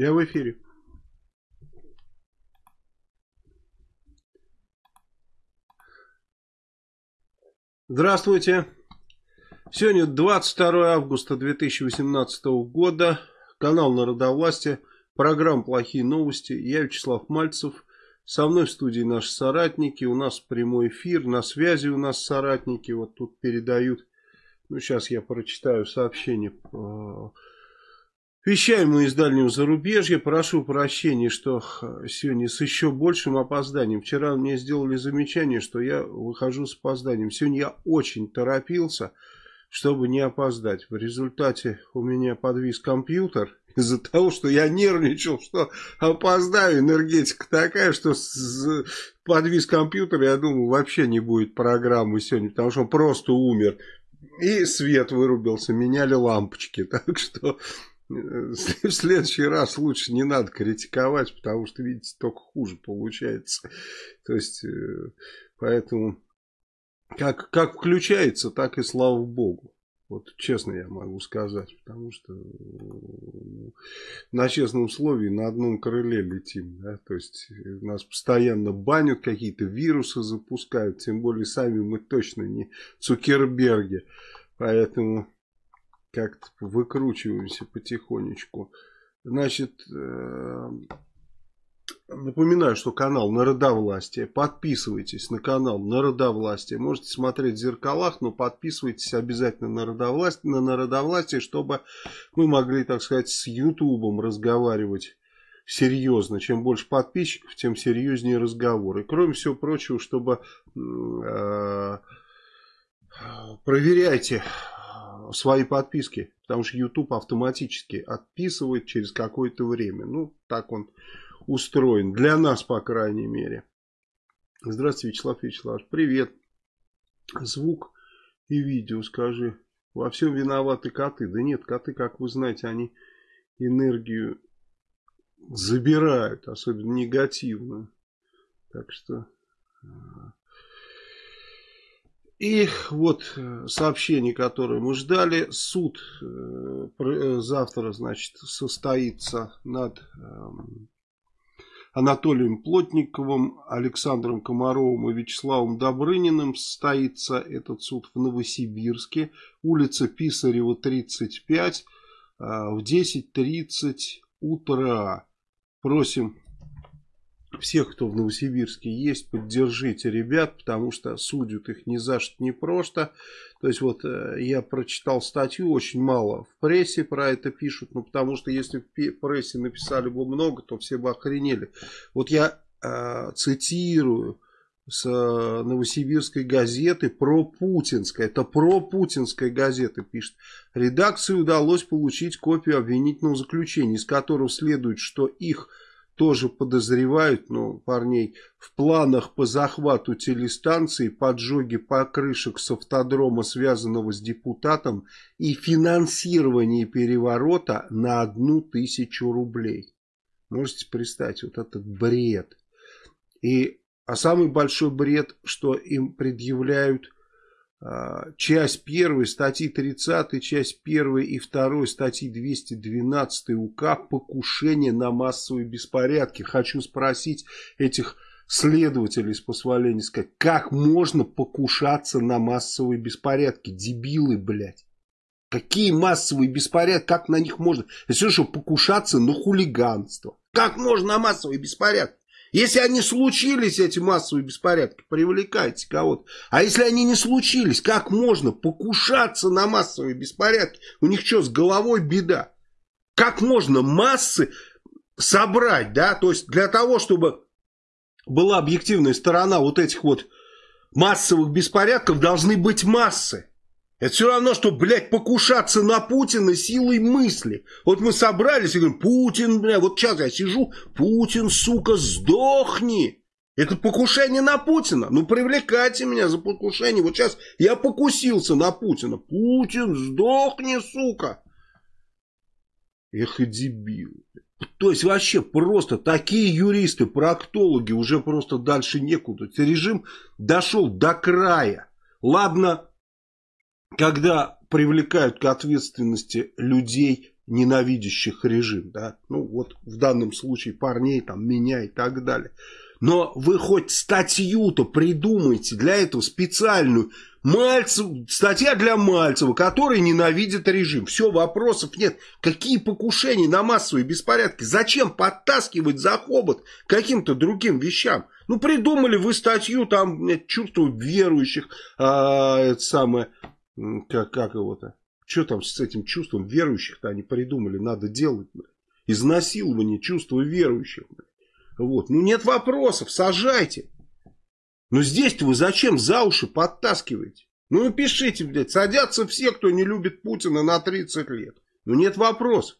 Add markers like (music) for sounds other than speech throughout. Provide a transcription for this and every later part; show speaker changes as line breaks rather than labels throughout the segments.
Я в эфире. Здравствуйте. Сегодня 22 августа 2018 года. Канал Народовластия. Программа «Плохие новости». Я Вячеслав Мальцев. Со мной в студии наши соратники. У нас прямой эфир. На связи у нас соратники. Вот тут передают. Ну, сейчас я прочитаю сообщение. Вещаем мы из дальнего зарубежья. Прошу прощения, что сегодня с еще большим опозданием. Вчера мне сделали замечание, что я выхожу с опозданием. Сегодня я очень торопился, чтобы не опоздать. В результате у меня подвис компьютер из-за того, что я нервничал, что опоздаю, энергетика такая, что подвис компьютер, я думаю, вообще не будет программы сегодня, потому что он просто умер. И свет вырубился, меняли лампочки, (laughs) так что (laughs) в следующий раз лучше не надо критиковать, потому что, видите, только хуже получается. То есть, э, поэтому, как, как включается, так и слава богу. Вот честно я могу сказать, потому что ну, на честном слове на одном крыле летим. Да? То есть нас постоянно банят, какие-то вирусы запускают, тем более сами мы точно не Цукерберги. Поэтому как-то выкручиваемся потихонечку. Значит, э, Напоминаю, что канал Народовластие. Подписывайтесь на канал Народовластие. Можете смотреть в зеркалах, но подписывайтесь обязательно на Народовластие, на Народовластие, чтобы мы могли, так сказать, с Ютубом разговаривать серьезно. Чем больше подписчиков, тем серьезнее разговоры. Кроме всего прочего, чтобы э, проверяйте свои подписки, потому что YouTube автоматически отписывает через какое-то время. Ну, так он устроен. Для нас, по крайней мере. Здравствуйте, Вячеслав Вячеславович. Привет. Звук и видео, скажи. Во всем виноваты коты. Да нет, коты, как вы знаете, они энергию забирают, особенно негативную. Так что... И вот э, сообщение, которое мы ждали. Суд э, э, завтра, значит, состоится над эм, Анатолием Плотниковым, Александром Комаровым и Вячеславом Добрыниным состоится этот суд в Новосибирске, улица Писарева, 35, а, в 10.30 утра. Просим всех, кто в Новосибирске есть, поддержите ребят, потому что судят их ни за что не просто. То есть вот э, я прочитал статью, очень мало в прессе про это пишут, ну потому что если в прессе написали бы много, то все бы охренели. Вот я э, цитирую с э, новосибирской газеты про путинская. Это про путинская газета пишет. Редакции удалось получить копию обвинительного заключения, из которого следует, что их тоже подозревают, ну, парней, в планах по захвату телестанции, поджоге покрышек с автодрома, связанного с депутатом, и финансировании переворота на одну тысячу рублей. Можете представить, вот этот бред. И, а самый большой бред, что им предъявляют часть 1 статьи 30, часть 1 и 2 статьи 212 УК «Покушение на массовые беспорядки». Хочу спросить этих следователей, позволения сказать, как можно покушаться на массовые беспорядки? Дебилы, блядь. Какие массовые беспорядки, как на них можно? Это что, покушаться на хулиганство. Как можно на массовые беспорядки? Если они случились, эти массовые беспорядки, привлекайте кого-то. А если они не случились, как можно покушаться на массовые беспорядки? У них что, с головой беда? Как можно массы собрать, да? То есть для того, чтобы была объективная сторона вот этих вот массовых беспорядков, должны быть массы. Это все равно, что, блядь, покушаться на Путина силой мысли. Вот мы собрались и говорим, Путин, бля, вот сейчас я сижу, Путин, сука, сдохни. Это покушение на Путина. Ну, привлекайте меня за покушение. Вот сейчас я покусился на Путина. Путин, сдохни, сука. Эх и дебил. То есть вообще просто такие юристы, проктологи уже просто дальше некуда. Режим дошел до края. Ладно, когда привлекают к ответственности людей ненавидящих режим, да, ну вот в данном случае парней, там, меня и так далее. Но вы хоть статью-то придумайте для этого специальную. Мальцев, статья для Мальцева, который ненавидит режим. Все, вопросов нет. Какие покушения на массовые беспорядки? Зачем подтаскивать за хобот каким-то другим вещам? Ну, придумали вы статью, там, чувство верующих, а, это самое, как, как его-то, что там с этим чувством верующих-то они придумали, надо делать, блядь. Изнасилование чувства верующих, блядь. Вот. Ну нет вопросов, сажайте. Но здесь-то вы зачем за уши подтаскиваете? Ну пишите, блядь, садятся все, кто не любит Путина на 30 лет. Ну нет вопросов.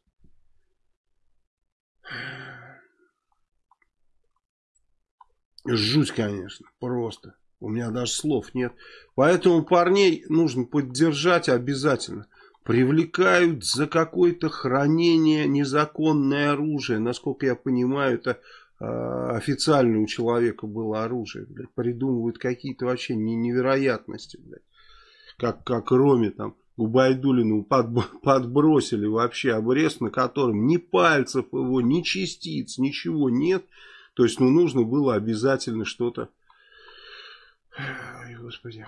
Жуть, конечно, просто. У меня даже слов нет. Поэтому парней нужно поддержать обязательно. Привлекают за какое-то хранение незаконное оружие. Насколько я понимаю, это а, официально у человека было оружие, блядь, придумывают какие-то вообще невероятности, блядь. Как, как Роме там Губайдулину под, (laughs) подбросили вообще обрез, на котором ни пальцев его, ни частиц, ничего нет. То есть, ну, нужно было обязательно что-то... Ой, Господи.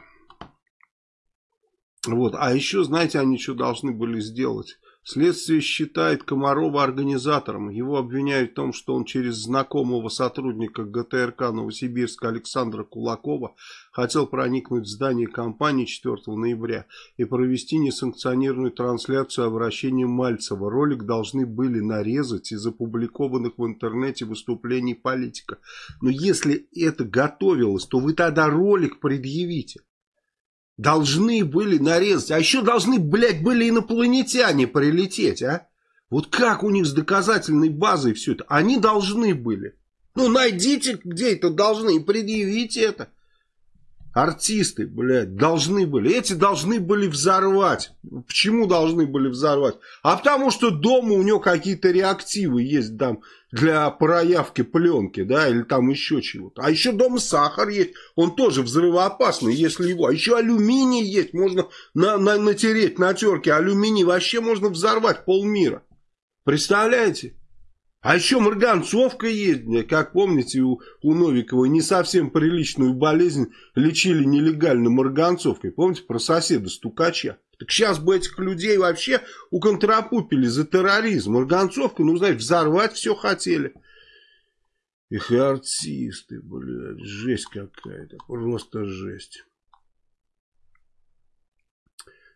Вот, а еще, знаете, они что должны были сделать? Следствие считает Комарова организатором. Его обвиняют в том, что он через знакомого сотрудника ГТРК Новосибирска Александра Кулакова хотел проникнуть в здание компании 4 ноября и провести несанкционированную трансляцию обращения Мальцева. Ролик должны были нарезать из опубликованных в интернете выступлений политика. Но если это готовилось, то вы тогда ролик предъявите. Должны были нарезать. А еще должны, блядь, были инопланетяне прилететь, а? Вот как у них с доказательной базой все это? Они должны были. Ну, найдите, где это должны, и предъявите это. Артисты, блядь, должны были. Эти должны были взорвать. Почему должны были взорвать? А потому что дома у него какие-то реактивы есть там для проявки пленки, да, или там еще чего-то. А еще дома сахар есть. Он тоже взрывоопасный, если его. А еще алюминий есть. Можно на, на, натереть на терке. Алюминий вообще можно взорвать полмира. Представляете? А еще марганцовка есть, как помните, у, у Новикова не совсем приличную болезнь лечили нелегально марганцовкой. Помните про соседа стукача? Так сейчас бы этих людей вообще уконтрапупили за терроризм. Марганцовку, ну, знаете, взорвать все хотели. Их и артисты, блядь, жесть какая-то, просто жесть.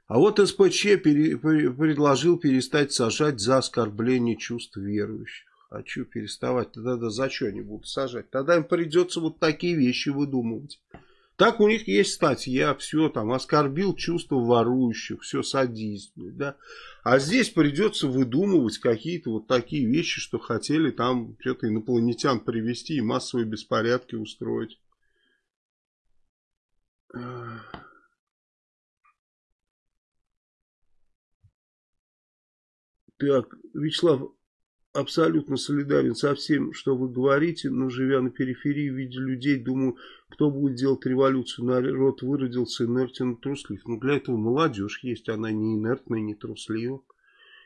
А вот СПЧ пере, предложил перестать сажать за оскорбление чувств верующих. А что переставать? Тогда за что они будут сажать? Тогда им придется вот такие вещи выдумывать. Так у них есть статья, все там, оскорбил чувство ворующих, все, садись, да. А здесь придется выдумывать какие-то вот такие вещи, что хотели там что-то инопланетян привести и массовые беспорядки устроить. Так, Вячеслав, абсолютно солидарен со всем, что вы говорите, но живя на периферии, видя людей, думаю, кто будет делать революцию, народ выродился инертен и труслив. Но для этого молодежь есть, она не инертная, не труслива.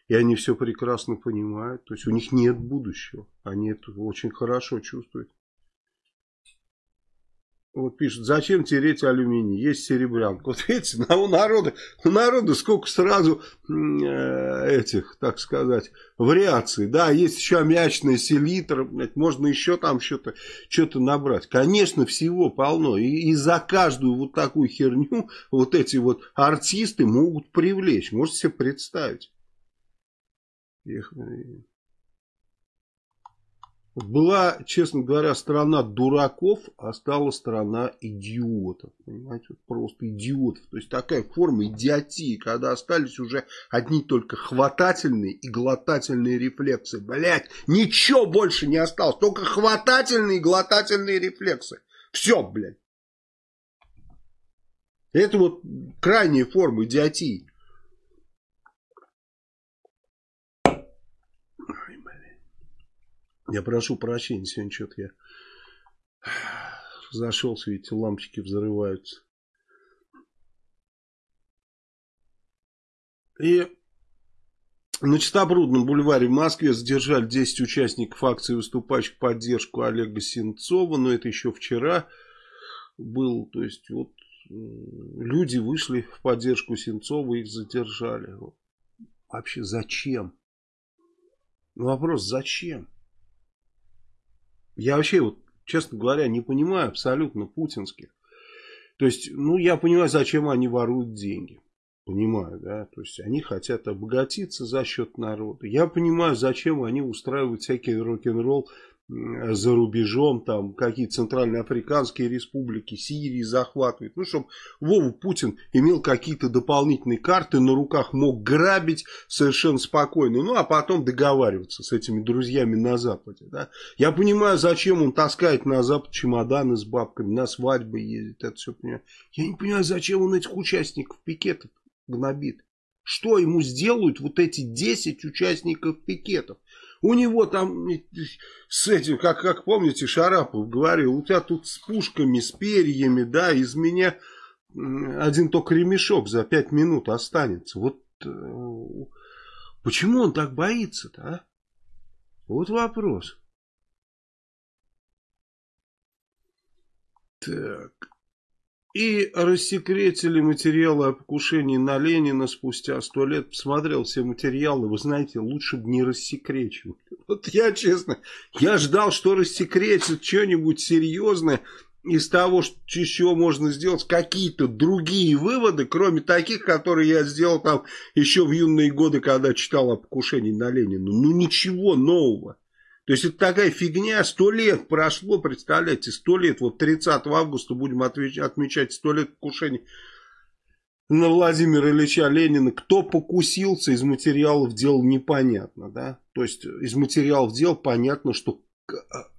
И они все прекрасно понимают, то есть у них нет будущего, они это очень хорошо чувствуют. Вот пишут, зачем тереть алюминий, есть серебрянка. Вот видите, у народа, у народа сколько сразу э, этих, так сказать, вариаций. Да, есть еще аммиачная селитра, можно еще там что-то что набрать. Конечно, всего полно. И, и за каждую вот такую херню вот эти вот артисты могут привлечь. Можете себе представить. Эх, была, честно говоря, страна дураков, а стала страна идиотов. Понимаете, просто идиотов. То есть такая форма идиотии, когда остались уже одни только хватательные и глотательные рефлексы. Блять, ничего больше не осталось, только хватательные и глотательные рефлексы. Все, блядь. Это вот крайняя форма идиотии. Я прошу прощения, сегодня что-то я зашелся, видите, лампочки взрываются. И На Читобрудном бульваре в Москве задержали 10 участников акции, выступающих в поддержку Олега Сенцова. Но это еще вчера был. То есть вот люди вышли в поддержку Сенцова, их задержали. Вообще зачем? Вопрос зачем? Я вообще, вот, честно говоря, не понимаю абсолютно путинских. То есть, ну, я понимаю, зачем они воруют деньги. Понимаю, да, то есть они хотят обогатиться за счет народа. Я понимаю, зачем они устраивают всякий рок-н-ролл за рубежом, там какие центральноафриканские республики, Сирии захватывают. Ну, чтобы Вову Путин имел какие-то дополнительные карты на руках, мог грабить совершенно спокойно. Ну, а потом договариваться с этими друзьями на Западе. Да? Я понимаю, зачем он таскает на Запад чемоданы с бабками, на свадьбы ездит, это все понимаю. Я не понимаю, зачем он этих участников пикетов гнобит. Что ему сделают вот эти 10 участников пикетов? У него там с этим, как, как помните, Шарапов говорил, у тебя тут с пушками, с перьями, да, из меня один только ремешок за 5 минут останется. Вот э, почему он так боится-то, а? Вот вопрос. Так. И рассекретили материалы о покушении на Ленина спустя сто лет. Посмотрел все материалы, вы знаете, лучше бы не рассекречивали. (laughs) Вот я честно, я ждал, что рассекретят что-нибудь серьезное из того, что еще можно сделать, какие-то другие выводы, кроме таких, которые я сделал там еще в юные годы, когда читал о покушении на Ленина. Ну ничего нового. То есть это такая фигня, сто лет прошло, представляете, сто лет, вот 30 августа будем отмечать сто лет покушения на Владимира Ильича Ленина. Кто покусился из материалов дел непонятно, да? То есть из материалов дел понятно, что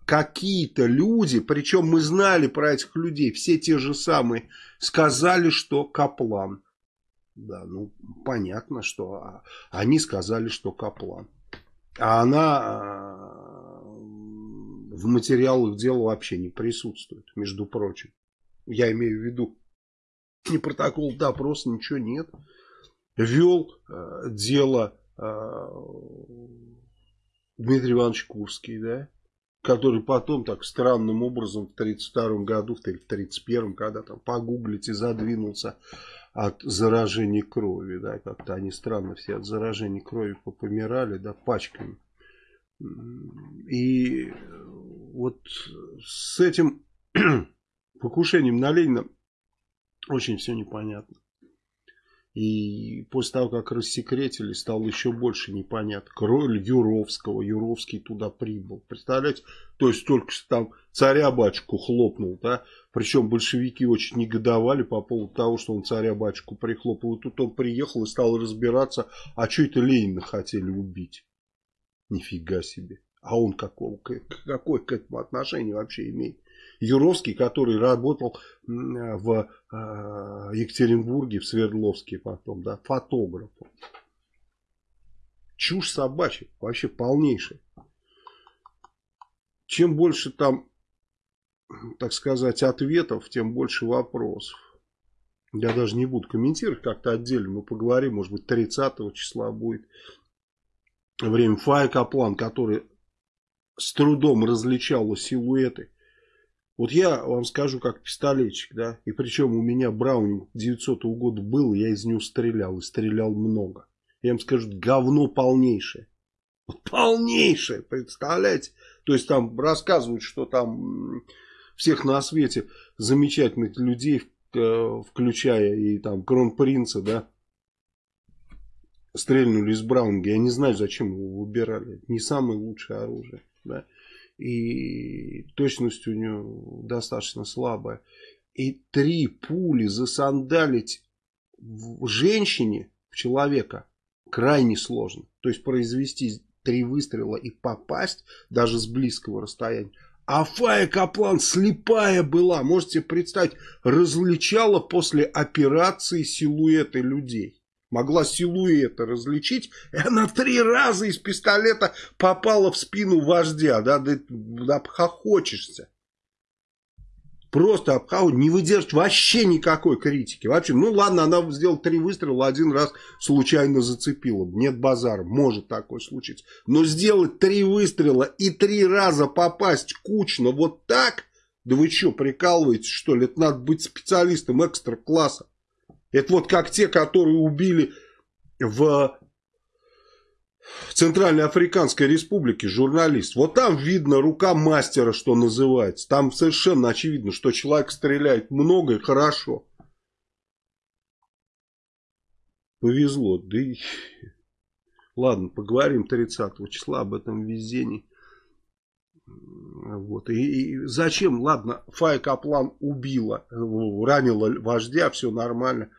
какие-то люди, причем мы знали про этих людей, все те же самые, сказали, что Каплан. Да, ну понятно, что а, они сказали, что Каплан. А она а, в материалах дела вообще не присутствует, между прочим. Я имею в виду, ни протокол допроса, ничего нет. Вел э, дело э, Дмитрий Иванович Курский, да, который потом так странным образом в 1932 году, в 1931, когда там погуглите, задвинулся от заражения крови, да, как-то они странно все от заражения крови попомирали, да, пачками. И вот с этим (clears throat) покушением на Ленина очень все непонятно. И после того, как рассекретили, стало еще больше непонятно. Роль Юровского, Юровский туда прибыл. Представляете? То есть только что там царя-батюшку хлопнул, да? Причем большевики очень негодовали по поводу того, что он царя-батюшку прихлопал. И тут он приехал и стал разбираться, а что это Ленина хотели убить. Нифига себе. А он какого, какое к этому отношение вообще имеет? Юровский, который работал в э, Екатеринбурге, в Свердловске потом, да, фотографом. Чушь собачья, вообще полнейшая. Чем больше там, так сказать, ответов, тем больше вопросов. Я даже не буду комментировать, как-то отдельно мы поговорим, может быть 30 числа будет время Фая Каплан, который с трудом различала силуэты вот я вам скажу как пистолетчик, да, и причем у меня Браунинг 900 -го года был, я из него стрелял, и стрелял много. Я вам скажу, говно полнейшее. Полнейшее, представляете? То есть там рассказывают, что там всех на свете замечательных людей, э, включая и там кронпринца, да, стрельнули из Браунинга. Я не знаю, зачем его выбирали. Не самое лучшее оружие, да и точность у него достаточно слабая. И три пули засандалить в женщине, в человека, крайне сложно. То есть произвести три выстрела и попасть даже с близкого расстояния. А Фая Каплан слепая была, можете представить, различала после операции силуэты людей могла силуэта различить, и она три раза из пистолета попала в спину вождя, да, да, да хохочешься. Просто обхавывать, не выдерживать вообще никакой критики. Вообще, ну ладно, она сделала три выстрела, один раз случайно зацепила. Нет базара, может такое случиться. Но сделать три выстрела и три раза попасть кучно вот так, да вы что, прикалываетесь, что ли? Это надо быть специалистом экстра-класса. Это вот как те, которые убили в Центральной Африканской Республике журналист. Вот там видно рука мастера, что называется. Там совершенно очевидно, что человек стреляет много и хорошо. Повезло. Да и... Ладно, поговорим 30 числа об этом везении. Вот. И, и зачем? Ладно, Фай Каплан убила, ранила вождя, все нормально.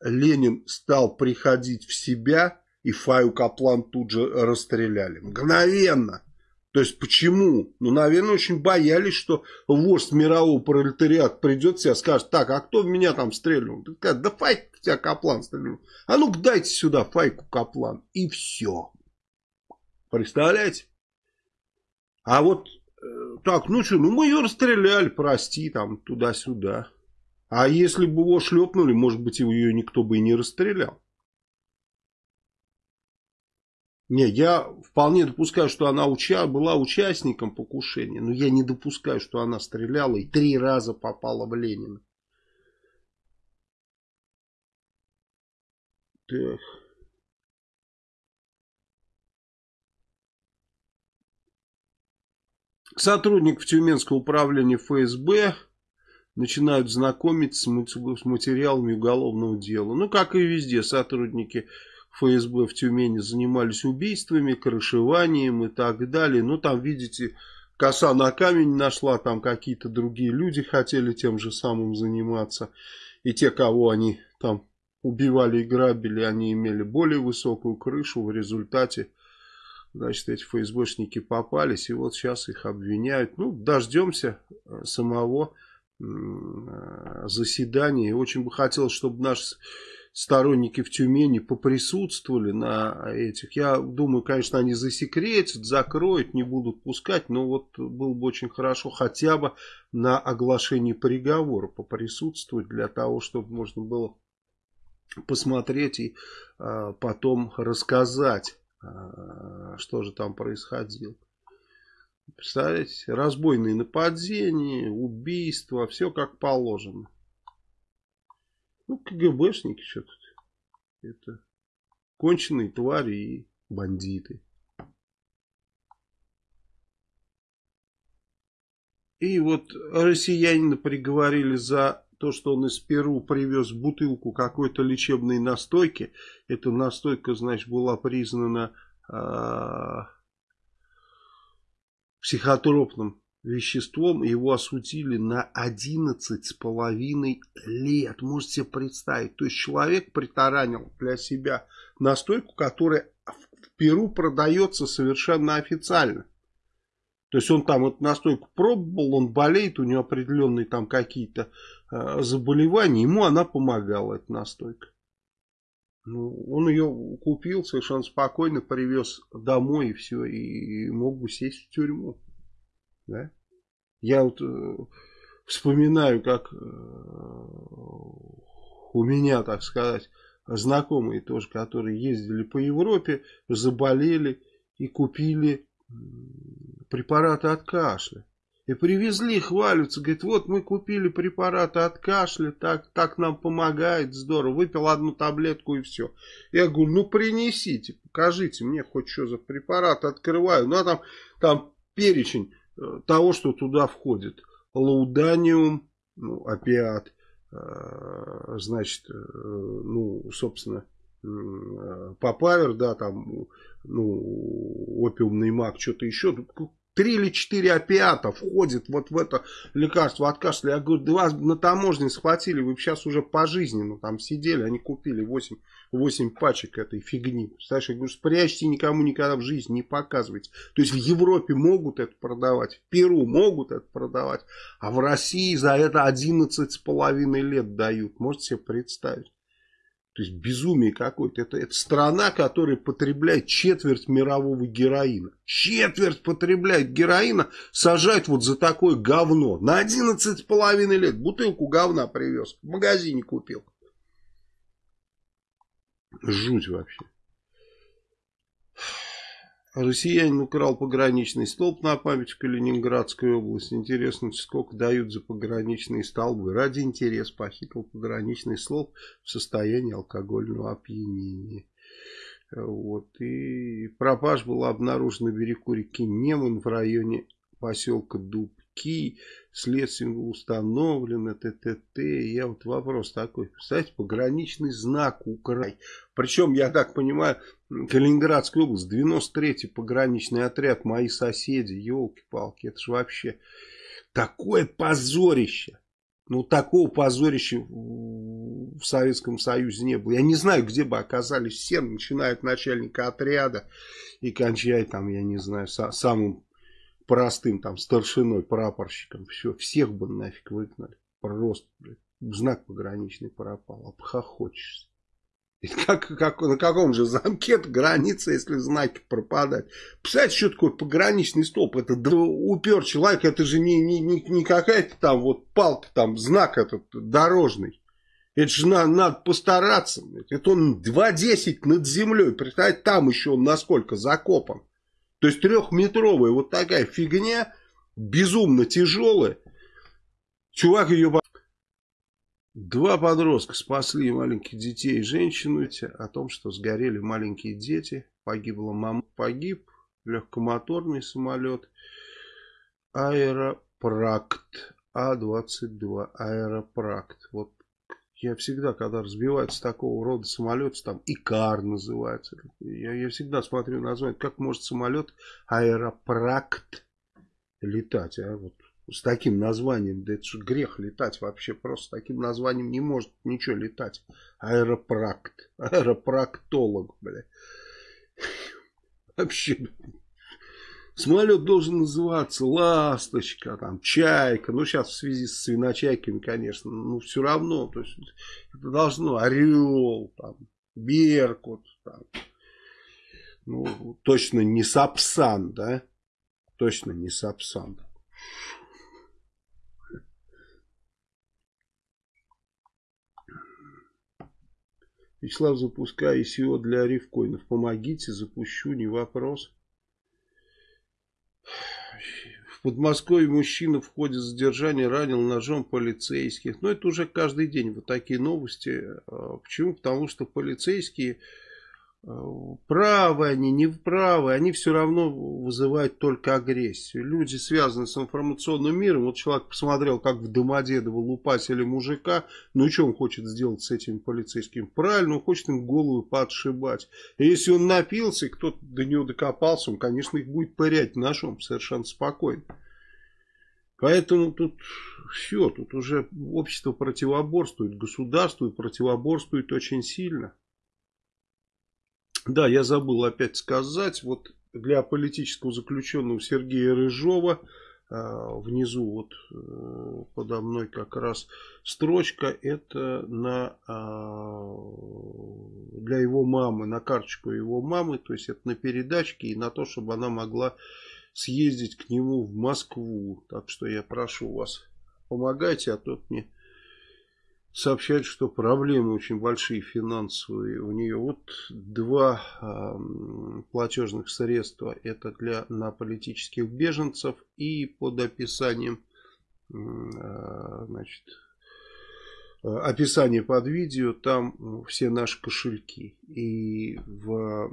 Ленин стал приходить в себя и Фаю Каплан тут же расстреляли. Мгновенно. То есть почему? Ну, наверное, очень боялись, что вождь мирового пролетариата придет и скажет, так, а кто в меня там стрельнул? Да Файк тебя Каплан стрельнул. А ну-ка дайте сюда Файку Каплан. И все. Представляете? А вот э, так, ну что, ну мы ее расстреляли, прости, там, туда-сюда. А если бы его шлепнули, может быть, ее никто бы и не расстрелял. Не, я вполне допускаю, что она уча была участником покушения, но я не допускаю, что она стреляла и три раза попала в Ленина. Так. Сотрудников Тюменского управления ФСБ начинают знакомиться с материалами уголовного дела. Ну, как и везде, сотрудники ФСБ в Тюмени занимались убийствами, крышеванием и так далее. Ну, там, видите, коса на камень нашла, там какие-то другие люди хотели тем же самым заниматься. И те, кого они там убивали и грабили, они имели более высокую крышу. В результате, значит, эти ФСБшники попались, и вот сейчас их обвиняют. Ну, дождемся э, самого э, заседания. Очень бы хотелось, чтобы наш сторонники в Тюмени поприсутствовали на этих. Я думаю, конечно, они засекретят, закроют, не будут пускать, но вот было бы очень хорошо хотя бы на оглашении приговора поприсутствовать для того, чтобы можно было посмотреть и а, потом рассказать, а, что же там происходило. Представляете, разбойные нападения, убийства, все как положено. Ну, КГБшники что тут. Это конченые твари и бандиты. И вот россиянина приговорили за то, что он из Перу привез бутылку какой-то лечебной настойки. Эта настойка, значит, была признана э, психотропным веществом, его осудили на 11 с половиной лет. Можете себе представить. То есть человек притаранил для себя настойку, которая в Перу продается совершенно официально. То есть он там эту настойку пробовал, он болеет, у него определенные там какие-то э, заболевания, ему она помогала, эта настойка. Ну, он ее купил совершенно спокойно, привез домой и все, и мог бы сесть в тюрьму. Да? Я вот э, вспоминаю, как э, у меня, так сказать, знакомые тоже, которые ездили по Европе, заболели и купили препараты от кашля. И привезли, хвалятся, говорит, вот мы купили препараты от кашля, так, так нам помогает, здорово. Выпил одну таблетку и все. Я говорю, ну принесите, покажите мне хоть что за препарат. Открываю, ну а там, там перечень Э, того, что туда входит. Лауданиум, ну, опиат, э, значит, э, ну, собственно, папавер, да, там, ну, опиумный мак, что-то еще три или четыре опиата входит вот в это лекарство от кашля. Я говорю, да вас на таможне схватили, вы сейчас уже пожизненно там сидели, они купили 8, 8 пачек этой фигни. Представляешь, я говорю, спрячьте, никому никогда в жизни не показывайте. То есть в Европе могут это продавать, в Перу могут это продавать, а в России за это 11 с половиной лет дают. Можете себе представить? То есть безумие какое-то. Это, это страна, которая потребляет четверть мирового героина. Четверть потребляет героина, сажать вот за такое говно. На 11,5 лет бутылку говна привез. В магазине купил. Жуть вообще. Россиянин украл пограничный столб на память в Калининградской области. Интересно, сколько дают за пограничные столбы. Ради интереса похитил пограничный столб в состоянии алкогольного опьянения. Вот. И пропаж была обнаружена на берегу реки Неман в районе поселка Дубки. Следствием установлено ТТТ. Я вот вопрос такой. Представляете, пограничный знак Украй. Причем, я так понимаю, Калининградская область, 93-й пограничный отряд, мои соседи, елки-палки, это же вообще такое позорище. Ну, такого позорища в Советском Союзе не было. Я не знаю, где бы оказались все, начиная от начальника отряда и кончая там, я не знаю, самым простым там старшиной, прапорщиком. Все, всех бы нафиг выгнали. Просто, блядь, знак пограничный пропал, обхохочешься. (laughs) Как, как, на каком же замке граница, если знаки пропадают? Представляете, что такое пограничный столб? Это упер человек, это же не, не, не, не какая-то там вот палка, там знак этот дорожный. Это же надо, надо постараться. Это он 2,10 над землей. Представляете, там еще он насколько закопан. То есть трехметровая вот такая фигня, безумно тяжелая. Чувак ее Два подростка спасли маленьких детей и женщину о том, что сгорели маленькие дети. Погибла мама. Погиб легкомоторный самолет Аэропракт А-22. Аэропракт. Вот я всегда, когда разбивается такого рода самолет, там Икар называется. Я, я всегда смотрю название, как может самолет Аэропракт летать. А вот с таким названием, да это же грех летать вообще, просто с таким названием не может ничего летать. Аэропракт, (laughs) аэропрактолог, бля. (laughs) Вообще, самолет должен называться Ласточка, там, Чайка, ну сейчас в связи с свиночайками, конечно, ну все равно, то есть это должно Орел, там, Беркут, там, ну точно не Сапсан, да, точно не Сапсан. Вячеслав, запускай ICO для рифкоинов. Помогите, запущу, не вопрос. В Подмосковье мужчина в ходе задержания ранил ножом полицейских. Но это уже каждый день вот такие новости. А почему? Потому что полицейские правы они, не правы, они все равно вызывают только агрессию. Люди связаны с информационным миром. Вот человек посмотрел, как в Домодедово лупасили мужика. Ну и что он хочет сделать с этим полицейским? Правильно, он хочет им голову подшибать. И если он напился, и кто-то до него докопался, он, конечно, их будет пырять ножом совершенно спокойно. Поэтому тут все, тут уже общество противоборствует, государство противоборствует очень сильно. Да, я забыл опять сказать, вот для политического заключенного Сергея Рыжова, а, внизу вот э, подо мной как раз строчка, это на, а, для его мамы, на карточку его мамы, то есть это на передачке и на то, чтобы она могла съездить к нему в Москву. Так что я прошу вас, помогайте, а то мне сообщает, что проблемы очень большие финансовые у нее. Вот два э, платежных средства. Это для на политических беженцев и под описанием э, значит, описание под видео, там все наши кошельки. И в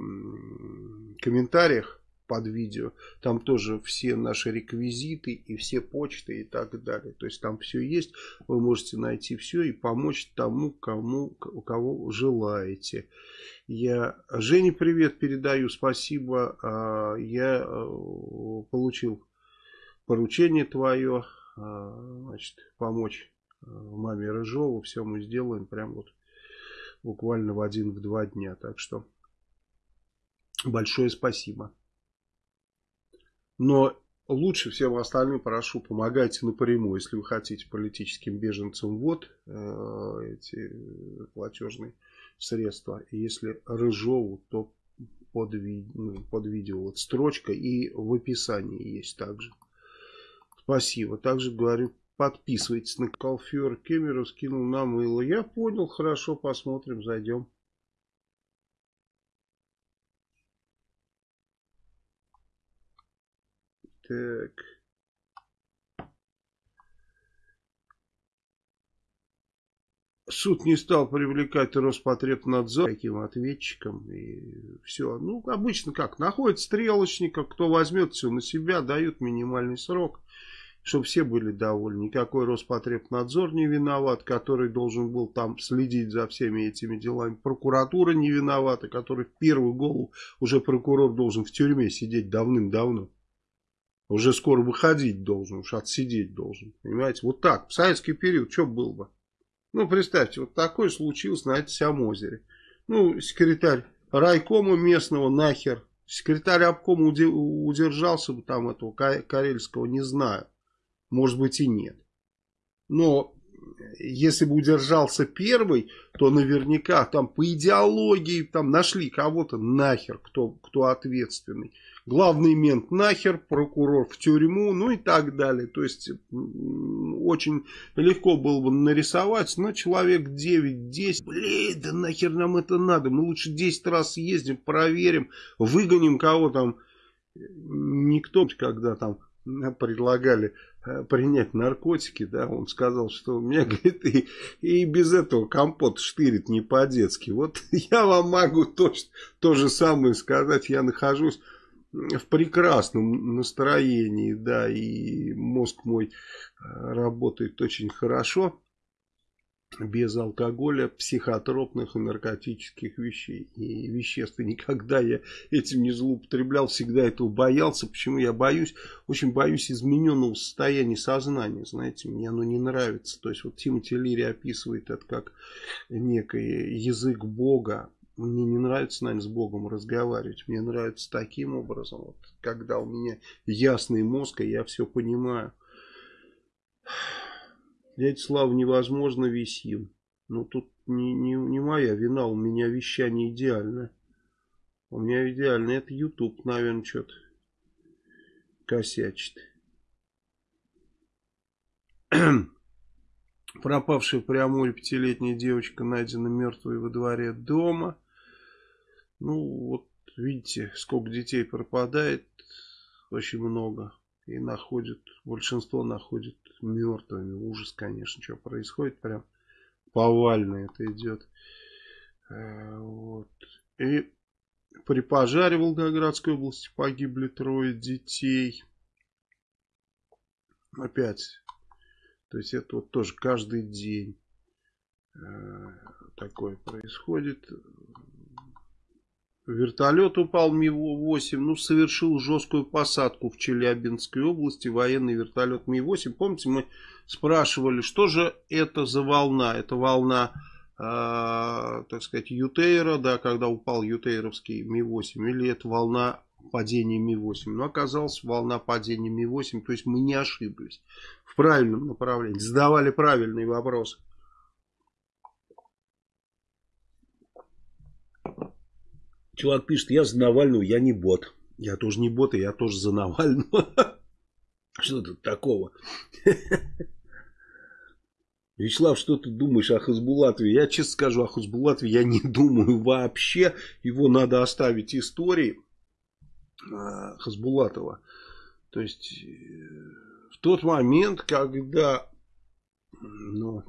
комментариях под видео. Там тоже все наши реквизиты и все почты и так далее. То есть там все есть. Вы можете найти все и помочь тому, кому, у кого желаете. Я Жене привет передаю. Спасибо. А, я э, получил поручение твое. А, значит, помочь э, маме Рыжову. Все мы сделаем прям вот буквально в один-два дня. Так что большое спасибо. Но лучше всем остальным прошу, помогайте напрямую, если вы хотите политическим беженцам вот э, эти платежные средства. Если Рыжову, то под, ну, под видео вот строчка и в описании есть также. Спасибо. Также говорю, подписывайтесь на Калфер Кемеров, скинул нам мыло. Я понял, хорошо, посмотрим, зайдем. Так. Суд не стал привлекать Роспотребнадзор таким ответчиком. И все. Ну, обычно как? Находят стрелочника, кто возьмет все на себя, дают минимальный срок, чтобы все были довольны. Никакой Роспотребнадзор не виноват, который должен был там следить за всеми этими делами. Прокуратура не виновата, который в первую голову уже прокурор должен в тюрьме сидеть давным-давно. Уже скоро выходить должен, уж отсидеть должен. Понимаете, вот так, в советский период, что было бы? Ну, представьте, вот такое случилось на этом озере. Ну, секретарь райкома местного нахер, секретарь обкома удержался бы там этого карельского, не знаю. Может быть и нет. Но если бы удержался первый, то наверняка там по идеологии там нашли кого-то нахер, кто, кто ответственный главный мент нахер, прокурор в тюрьму, ну и так далее. То есть очень легко было бы нарисовать, но человек 9-10, блин, да нахер нам это надо, мы лучше 10 раз ездим, проверим, выгоним кого там. Никто, когда там предлагали э, принять наркотики, да, он сказал, что меня, (laughs) говорит, и, и без этого компот штырит не по-детски. Вот (laughs) я вам могу то, то же самое сказать, я нахожусь в прекрасном настроении, да, и мозг мой э, работает очень хорошо, без алкоголя, психотропных и наркотических вещей и веществ. И никогда я этим не злоупотреблял, всегда этого боялся. Почему я боюсь? Очень боюсь измененного состояния сознания, знаете, мне оно не нравится. То есть вот Тимоти Лири описывает это как некий язык Бога, мне не нравится, наверное, с Богом разговаривать. Мне нравится таким образом, вот, когда у меня ясный мозг, и я все понимаю. Дядя Слава, невозможно висим. Ну, тут не, не, не моя вина, у меня вещание идеальное. У меня идеально. Это YouTube, наверное, что-то косячит. Пропавшая Преамуре пятилетняя девочка найдена мертвой во дворе дома. Ну, вот видите, сколько детей пропадает, очень много. И находят, большинство находят мертвыми. Ужас, конечно, что происходит, прям повально это идет. Э, вот. И при пожаре в Волгоградской области погибли трое детей. Опять. То есть это вот тоже каждый день э, такое происходит. Вертолет упал Ми-8, ну, совершил жесткую посадку в Челябинской области, военный вертолет Ми-8. Помните, мы спрашивали, что же это за волна? Это волна, э, так сказать, Ютейра, да, когда упал Ютейровский Ми-8, или это волна падения Ми-8? Ну, оказалось, волна падения Ми-8, то есть мы не ошиблись в правильном направлении, задавали правильные вопросы. Чувак пишет, я за Навального, я не бот. Я тоже не бот, и я тоже за Навального. (laughs) Что тут такого? (laughs) Вячеслав, что ты думаешь о Хасбулатове? Я честно скажу, о Хасбулатове я не (laughs) думаю вообще. Его надо оставить истории а, Хасбулатова. То есть, э, в тот момент, когда ну,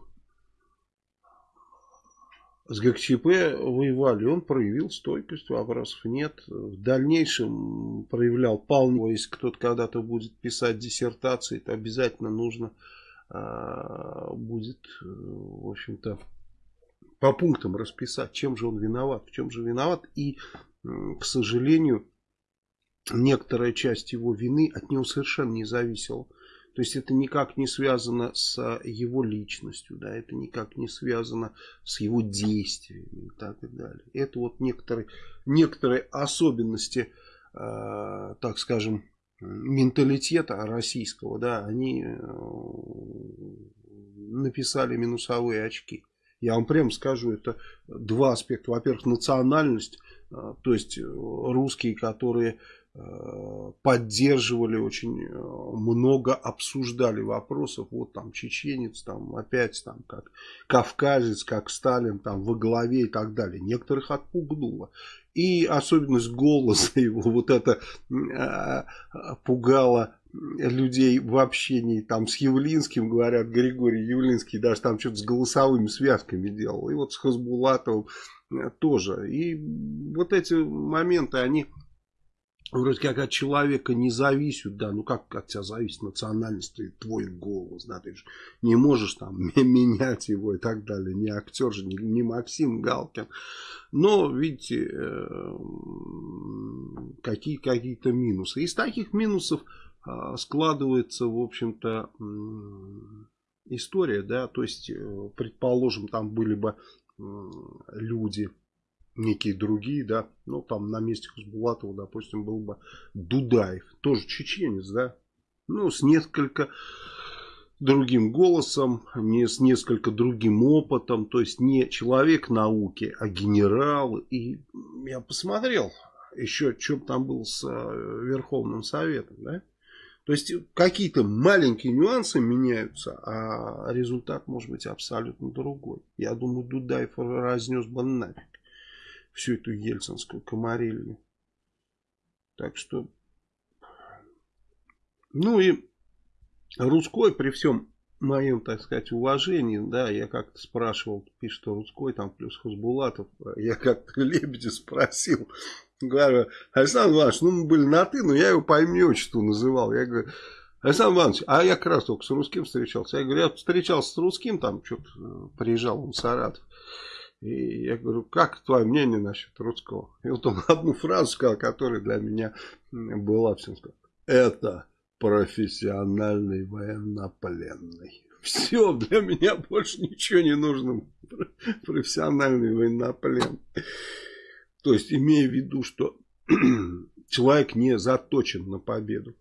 с ГКЧП воевали, он проявил стойкость, вопросов нет. В дальнейшем проявлял полную, если кто-то когда-то будет писать диссертации, то обязательно нужно а, будет, в общем-то, по пунктам расписать, чем же он виноват, в чем же виноват. И, к сожалению, некоторая часть его вины от него совершенно не зависела. То есть это никак не связано с его личностью, да, это никак не связано с его действиями и так и далее. Это вот некоторые, некоторые особенности, э, так скажем, менталитета российского, да, они э, написали минусовые очки. Я вам прямо скажу, это два аспекта. Во-первых, национальность, а, то есть русские, которые Э, поддерживали очень э, много, обсуждали вопросов, вот там чеченец, там опять там как кавказец, как Сталин там во главе и так далее. Некоторых отпугнуло. И особенность голоса (laughs) его, вот это э, пугало людей в общении там с Явлинским, говорят, Григорий Явлинский даже там что-то с голосовыми связками делал. И вот с Хасбулатовым тоже. И вот эти моменты, они вроде как от человека не зависят, да, ну как от тебя зависит национальность, и твой голос, да, ты же не можешь там (laughs) менять его и так далее, не актер же, не, не Максим Галкин. Но, видите, э, какие, какие-то минусы. Из таких минусов а, складывается, в общем-то, история, да, то есть, э, предположим, там были бы люди, некие другие, да, ну там на месте Хасбулатова, допустим, был бы Дудаев, тоже чеченец, да, ну с несколько другим голосом, не с несколько другим опытом, то есть не человек науки, а генерал. И я посмотрел еще, что там был с э, Верховным Советом, да. То есть какие-то маленькие нюансы меняются, а результат может быть абсолютно другой. Я думаю, Дудаев разнес бы нафиг всю эту ельцинскую комарилью. Так что, ну и Русской при всем моем, так сказать, уважении, да, я как-то спрашивал, пишет Русской, там плюс Хасбулатов, я как-то (laughs) Лебедя спросил, говорю, Александр Иванович, ну мы были на ты, но я его по имени отчеству называл, я говорю, Александр Иванович, а я как раз только с русским встречался. Я говорю, я встречался с русским, там что-то э, приезжал он в Саратов. И я говорю, как твое мнение насчет русского? И вот он одну фразу сказал, которая для меня была всем сказал. Это профессиональный военнопленный. Все, для меня больше ничего не нужно. Профессиональный военнопленный. То есть, имея в виду, что (clears throat) человек не заточен на победу.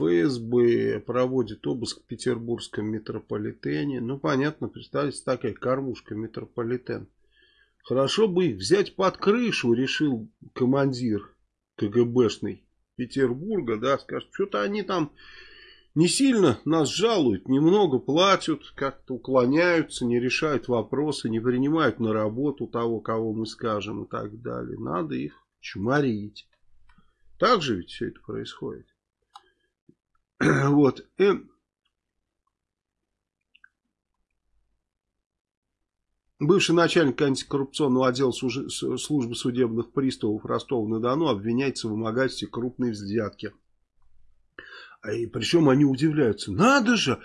ФСБ проводит обыск в петербургском метрополитене. Ну, понятно, представьте, такая кормушка метрополитен. Хорошо бы их взять под крышу, решил командир КГБшный Петербурга, да, скажет, что-то они там не сильно нас жалуют, немного платят, как-то уклоняются, не решают вопросы, не принимают на работу того, кого мы скажем и так далее. Надо их чморить. Так же ведь все это происходит. (clears throat) Вот. И бывший начальник антикоррупционного отдела службы судебных приставов Ростова-на-Дону обвиняется в вымогательстве крупной взятки. И причем они удивляются. Надо же,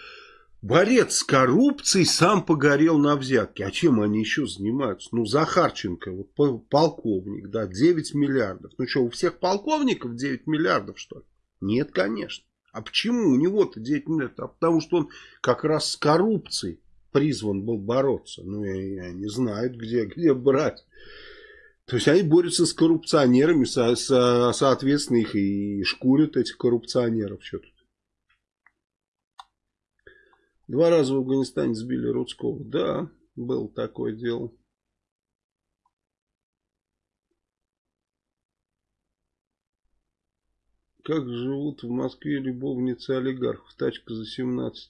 борец с коррупцией сам погорел на взятке. А чем они еще занимаются? Ну, Захарченко, вот полковник, да, 9 миллиардов. Ну что, у всех полковников 9 миллиардов, что ли? Нет, конечно. А почему у него-то 9 миллиардов? А потому что он как раз с коррупцией призван был бороться. Ну, я не знают, где, где брать. То есть они борются с коррупционерами, со, со, соответственно, их и шкурят этих коррупционеров. Что тут? Два раза в Афганистане сбили Рудского. Да, было такое дело. Как живут в Москве любовницы олигархов? Тачка за 17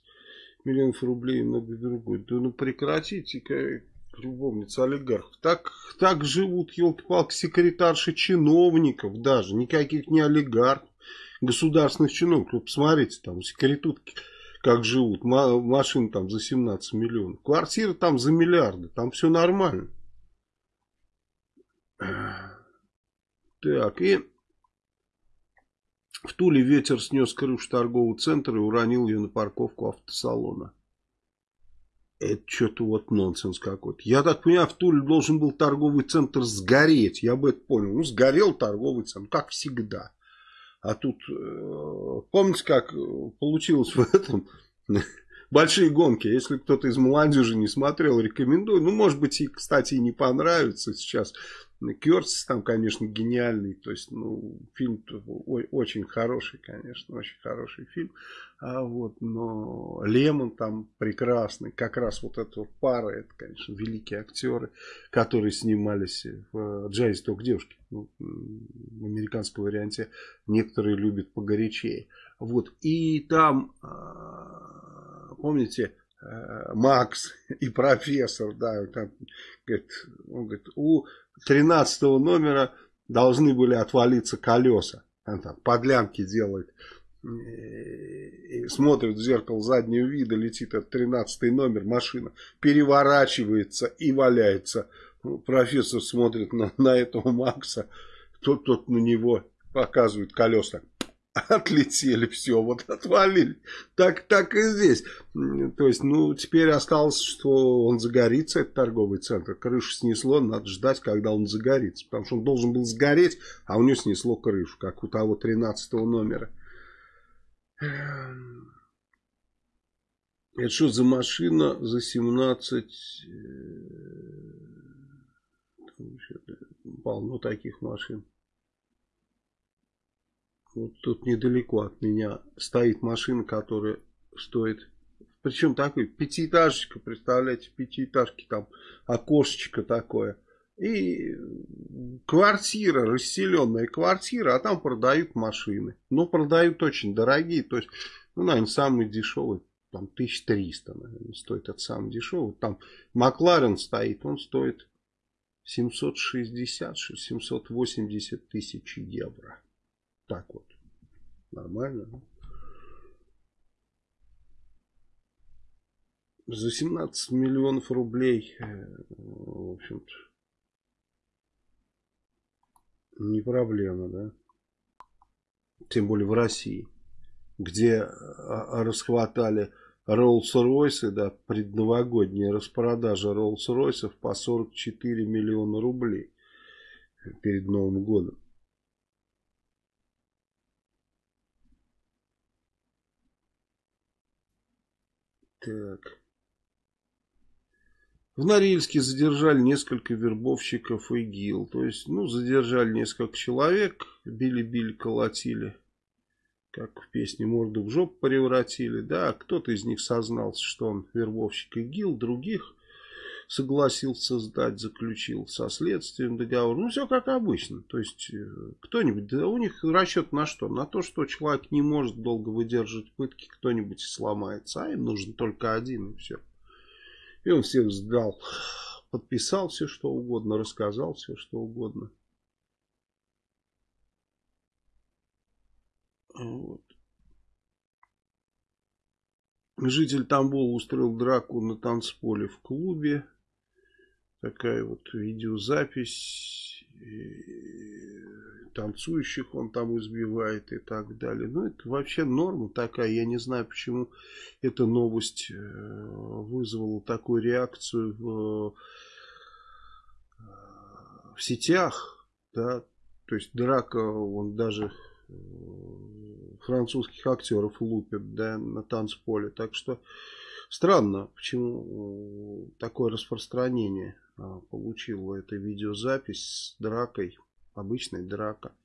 миллионов рублей и много другое. Да ну прекратите, любовница олигархов. Так, так живут, елки-палки, секретарши чиновников даже. Никаких не олигархов. Государственных чиновников. Посмотрите, там секретутки как живут. Машины там за 17 миллионов. Квартиры там за миллиарды. Там все нормально. Так, и в Туле ветер снес крышу торгового центра и уронил ее на парковку автосалона. Это что-то вот нонсенс какой-то. Я так понимаю, в Туле должен был торговый центр сгореть. Я бы это понял. Ну, сгорел торговый центр, как всегда. А тут, э, помните, как получилось в этом? (laughs) Большие гонки. Если кто-то из молодежи не смотрел, рекомендую. Ну, может быть, и, кстати, и не понравится сейчас. Кертис там, конечно, гениальный. То есть, ну, фильм очень хороший, конечно, очень хороший фильм. А вот, но Лемон там прекрасный. Как раз вот эта вот пара, это, конечно, великие актеры, которые снимались в «Джазе только девушки». Ну, в американском варианте некоторые любят погорячее. Вот, и там, а, помните, э, Макс и профессор, да, там, говорит, он говорит, у 13 номера должны были отвалиться колеса. Он там подлянки делает. И смотрит в зеркало заднего вида, летит этот 13 номер, машина переворачивается и валяется. Профессор смотрит на, на этого Макса, тот, тот на него показывает колеса отлетели, все, вот отвалили. Так, так и здесь. То есть, ну, теперь осталось, что он загорится, этот торговый центр. Крышу снесло, надо ждать, когда он загорится. Потому что он должен был сгореть, а у него снесло крышу, как у того 13 номера. Это что за машина за 17... Э, полно таких машин. Вот тут недалеко от меня стоит машина, которая стоит... Причем такой пятиэтажечка, представляете, пятиэтажки там, окошечко такое. И квартира, расселенная квартира, а там продают машины. Но продают очень дорогие, то есть, ну, наверное, самый дешевый, там 1300, наверное, стоит этот самый дешевый. Там Макларен стоит, он стоит 760-780 тысяч евро. Так вот. Нормально. За 17 миллионов рублей, э, в общем-то, не проблема, да? Тем более в России, где а, расхватали Роллс-Ройсы, да, предновогодняя распродажа Роллс-Ройсов по 44 миллиона рублей перед Новым годом. Так. В Норильске задержали несколько вербовщиков ИГИЛ. То есть, ну, задержали несколько человек, били-били, колотили. Как в песне «Морду в жопу превратили». Да, кто-то из них сознался, что он вербовщик ИГИЛ, других согласился сдать, заключил со следствием договор. Ну, все как обычно. То есть, э, кто-нибудь, да у них расчет на что? На то, что человек не может долго выдерживать пытки, кто-нибудь сломается. А им нужен только один, и все. И он всех сдал. Подписал все, что угодно, рассказал все, что угодно. Вот. Житель Тамбола устроил драку на танцполе в клубе такая вот видеозапись, танцующих он там избивает и так далее. Ну, это вообще норма такая. Я не знаю, почему эта новость э, вызвала такую реакцию в, в сетях. Да? То есть драка, он даже э, французских актеров лупит да, на танцполе. Так что странно, почему э, такое распространение. А, получил эту видеозапись с дракой, обычной драка.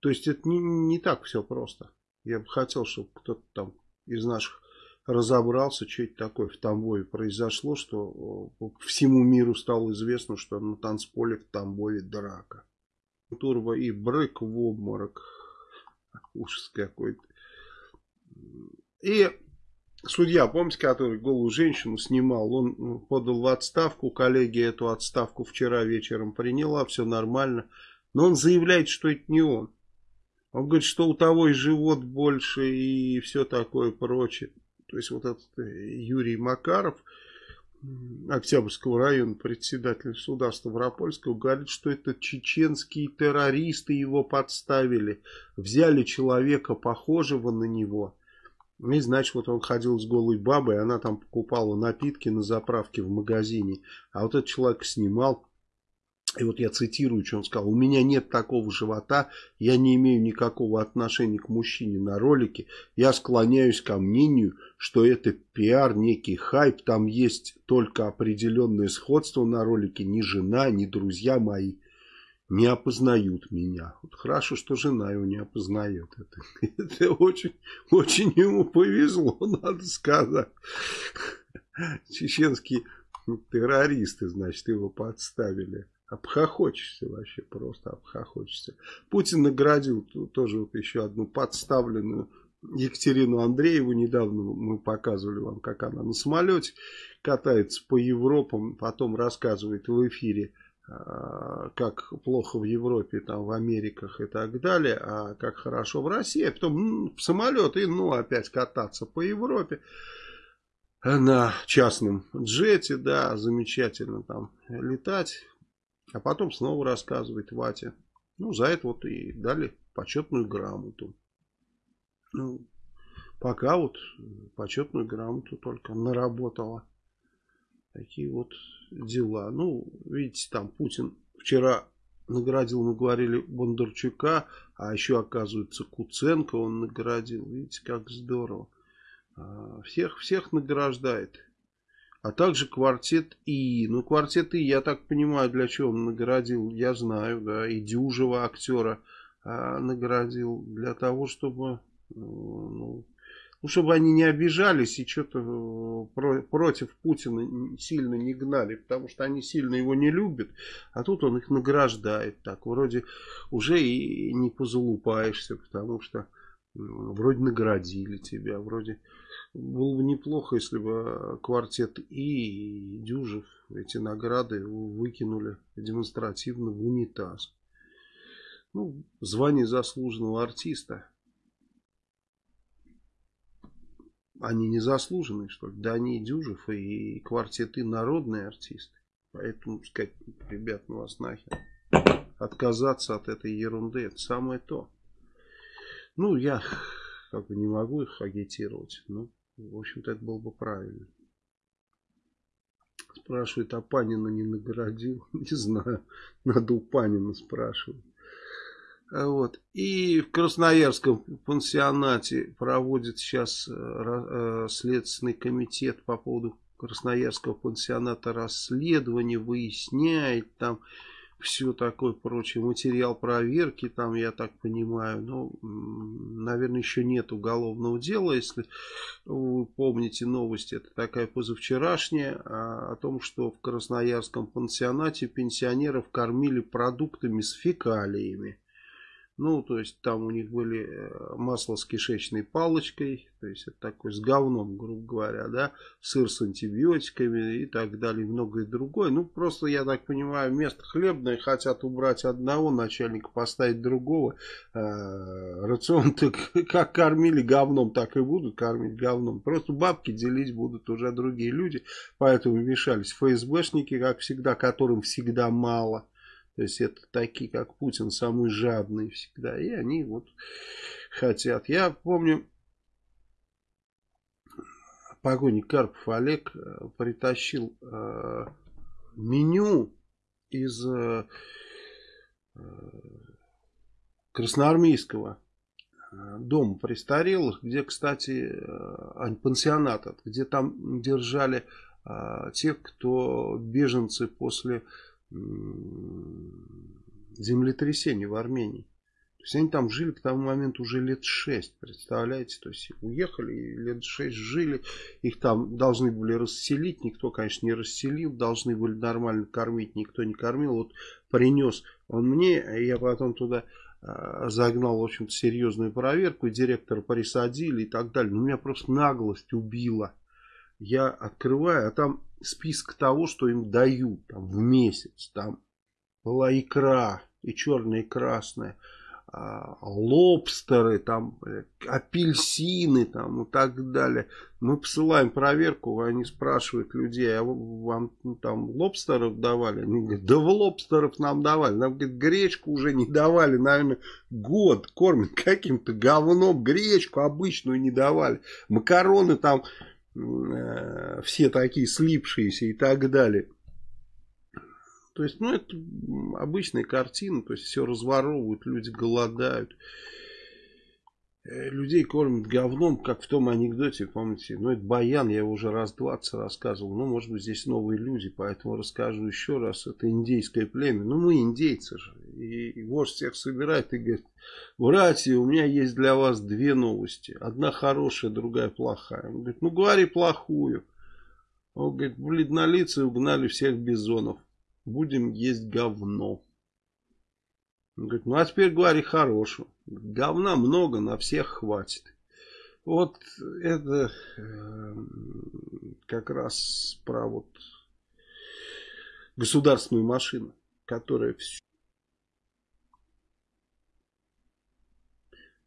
То есть это не, не так все просто. Я бы хотел, чтобы кто-то там из наших разобрался, что это такое в Тамбове произошло, что всему миру стало известно, что на танцполе в Тамбове драка. Турбо и брык в обморок. Ужас какой-то. И судья, помните, который голую женщину снимал, он ну, подал в отставку, коллеги эту отставку вчера вечером приняла, все нормально. Но он заявляет, что это не он. Он говорит, что у того и живот больше и все такое прочее. То есть вот этот э, Юрий Макаров, Октябрьского района, председатель суда Ставропольского, говорит, что это чеченские террористы его подставили. Взяли человека, похожего на него и значит, вот он ходил с голой бабой, она там покупала напитки на заправке в магазине. А вот этот человек снимал И вот я цитирую, что он сказал. У меня нет такого живота, я не имею никакого отношения к мужчине на ролике. Я склоняюсь ко мнению, что это пиар, некий хайп. Там есть только определенное сходство на ролике. Ни жена, ни друзья мои не опознают меня. Вот хорошо, что жена его не опознает. Это, (laughs) это очень, очень ему повезло, (laughs) надо сказать. Чеченские террористы, значит, его подставили. Обхохочешься вообще, просто обхохочешься. Путин наградил тоже вот еще одну подставленную Екатерину Андрееву. Недавно мы показывали вам, как она на самолете катается по Европам, потом рассказывает в эфире, как плохо в Европе, там в Америках и так далее, а как хорошо в России, а потом в самолет и ну опять кататься по Европе на частном джете, да, замечательно там летать. А потом снова рассказывает Ватя. Ну, за это вот и дали почетную грамоту. Ну, пока вот почетную грамоту только наработала. Такие вот дела. Ну, видите, там Путин вчера наградил, мы говорили, Бондарчука, а еще, оказывается, Куценко он наградил. Видите, как здорово. А, всех, всех награждает а также квартет И. Ну, квартет И, я так понимаю, для чего он наградил, я знаю, да, и Дюжева актера а, наградил для того, чтобы, ну, ну, чтобы они не обижались и что-то э, про, против Путина сильно не гнали, потому что они сильно его не любят, а тут он их награждает так, вроде уже и не позалупаешься, потому что вроде наградили тебя, вроде было бы неплохо, если бы квартет И и Дюжев эти награды выкинули демонстративно в унитаз. Ну, звание заслуженного артиста. Они не заслуженные, что ли? Да они и Дюжев, и квартеты народные артисты. Поэтому сказать, ребят, ну вас нахер. Отказаться от этой ерунды, это самое то. Ну, я как бы не могу их агитировать. Ну, в общем-то, это было бы правильно. Спрашивает, а Панина не наградил? (laughs) Не знаю. Надо у Панина спрашивать. А вот. И в Красноярском пансионате проводит сейчас э, э, Следственный комитет по поводу Красноярского пансионата расследование, выясняет там все такое прочее. Материал проверки там, я так понимаю, ну, наверное, еще нет уголовного дела, если вы помните новости, это такая позавчерашняя, а, о том, что в Красноярском пансионате пенсионеров кормили продуктами с фекалиями. Ну, то есть там у них были э, масло с кишечной палочкой, то есть это такой с говном, грубо говоря, да, сыр с антибиотиками и так далее, и многое другое. Ну, просто, я так понимаю, место хлебное хотят убрать одного начальника, поставить другого. Э, рацион (laughs) так как кормили говном, так и будут кормить говном. Просто бабки делить будут уже другие люди, поэтому вмешались ФСБшники, как всегда, которым всегда мало. То есть это такие, как Путин, самые жадные всегда. И они вот хотят. Я помню, погоник Карпов Олег э, притащил э, меню из э, э Красноармейского э, дома престарелых, где, кстати, пансионата, где там держали тех, кто беженцы после землетрясение в Армении. То есть они там жили к тому моменту уже лет шесть, представляете? То есть уехали лет шесть жили, их там должны были расселить, никто, конечно, не расселил, должны были нормально кормить, никто не кормил. Вот принес он мне, я потом туда а, загнал, в общем-то, серьезную проверку, директора присадили и так далее. Но меня просто наглость убила. Я открываю, а там список того, что им дают там, в месяц. Там была икра, и черная, и красная. А, лобстеры, там, апельсины там, и так далее. Мы посылаем проверку, они спрашивают людей, а вам ну, там лобстеров давали? Они говорят, да в лобстеров нам давали. Нам, говорит, гречку уже не давали, наверное, год кормят каким-то говном, гречку обычную не давали. Макароны там все такие слипшиеся и так далее. То есть, ну, это обычная картина, то есть все разворовывают, люди голодают. Э, людей кормят говном, как в том анекдоте, помните, ну это Баян, я его уже раз 20 рассказывал, ну может быть здесь новые люди, поэтому расскажу еще раз, это индейское племя, ну мы индейцы же, и, вождь всех собирает и говорит, братья, у меня есть для вас две новости, одна хорошая, другая плохая, он говорит, ну говори плохую, он говорит, бледнолицы угнали всех бизонов, будем есть говно. Говорит, ну а теперь говори хорошую. Говна много, на всех хватит. Вот это э, как раз про вот государственную машину, которая все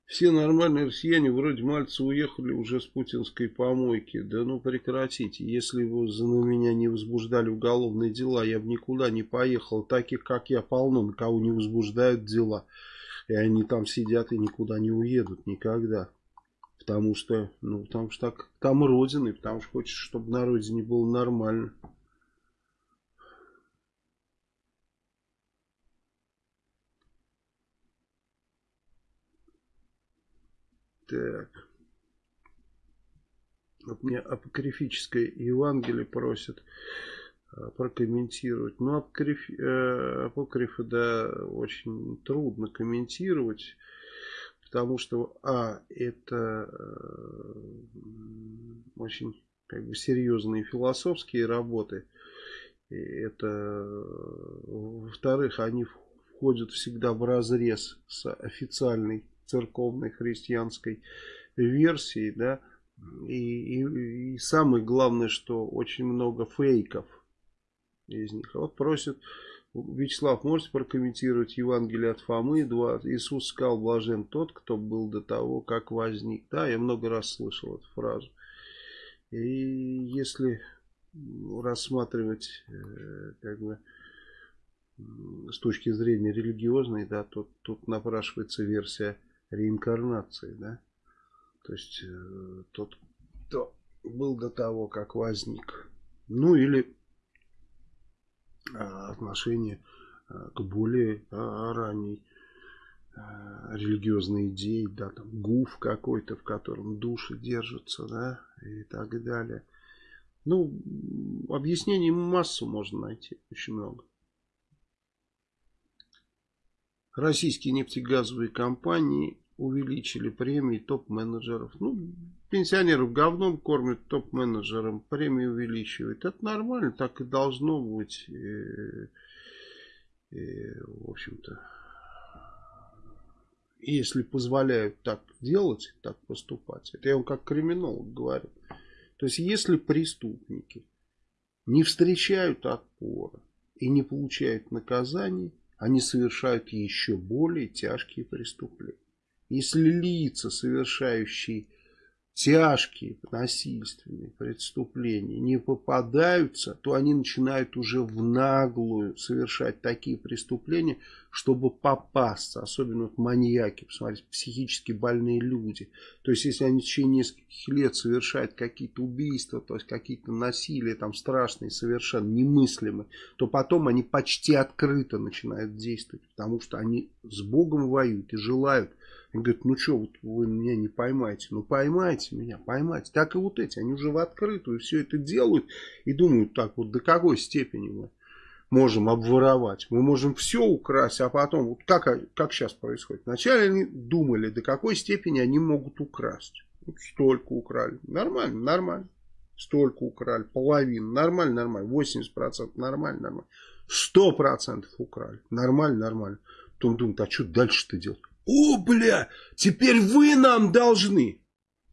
Все нормальные россияне вроде Мальца уехали уже с путинской помойки. Да ну прекратите. Если вы за меня не возбуждали уголовные дела, я бы никуда не поехал. Таких, как я, полно, на кого не возбуждают дела. И они там сидят и никуда не уедут никогда. Потому что, ну, потому что так, там родины, потому что хочешь, чтобы на родине было нормально. Так. Вот мне апокрифическое Евангелие просят а, прокомментировать. Ну, апокриф, э, апокрифы, да, очень трудно комментировать, потому что, а, это э, очень как бы серьезные философские работы. И это, во-вторых, они входят всегда в разрез с официальной церковной христианской версии, да, и, и, и самое главное, что очень много фейков из них. Вот просит Вячеслав, можете прокомментировать Евангелие от Фомы 2? Иисус сказал, блажен тот, кто был до того, как возник. Да, я много раз слышал эту фразу. И если рассматривать э, как бы с точки зрения религиозной, да, то тут напрашивается версия реинкарнации, да. То есть э, тот, кто был до того, как возник. Ну или э, отношение э, к более э, ранней э, религиозной идее, да, там гуф какой-то, в котором души держатся, да, и так далее. Ну, объяснений массу можно найти, очень много. Российские нефтегазовые компании увеличили премии топ-менеджеров. Ну, пенсионеров говном кормят, топ-менеджерам премии увеличивают. Это нормально, так и должно быть. И, в общем-то, если позволяют так делать, так поступать, это я вам как криминолог говорю. То есть, если преступники не встречают отпора и не получают наказаний, они совершают еще более тяжкие преступления. Если лица, совершающие тяжкие насильственные преступления не попадаются, то они начинают уже в наглую совершать такие преступления, чтобы попасться. Особенно вот маньяки, посмотрите, психически больные люди. То есть, если они в течение нескольких лет совершают какие-то убийства, то есть какие-то насилия там страшные, совершенно немыслимые, то потом они почти открыто начинают действовать, потому что они с Богом воюют и желают он говорит, ну что, вот вы меня не поймаете. Ну поймайте меня, поймайте. Так и вот эти, они уже в открытую все это делают и думают так вот, до какой степени мы можем обворовать. Мы можем все украсть, а потом, вот как, как сейчас происходит. Вначале они думали, до какой степени они могут украсть. Вот столько украли. Нормально, нормально. Столько украли, половину. Нормально, нормально. 80% нормально, нормально. 100% украли. Нормально, нормально. Потом думают, а что дальше-то делать? О, бля, теперь вы нам должны.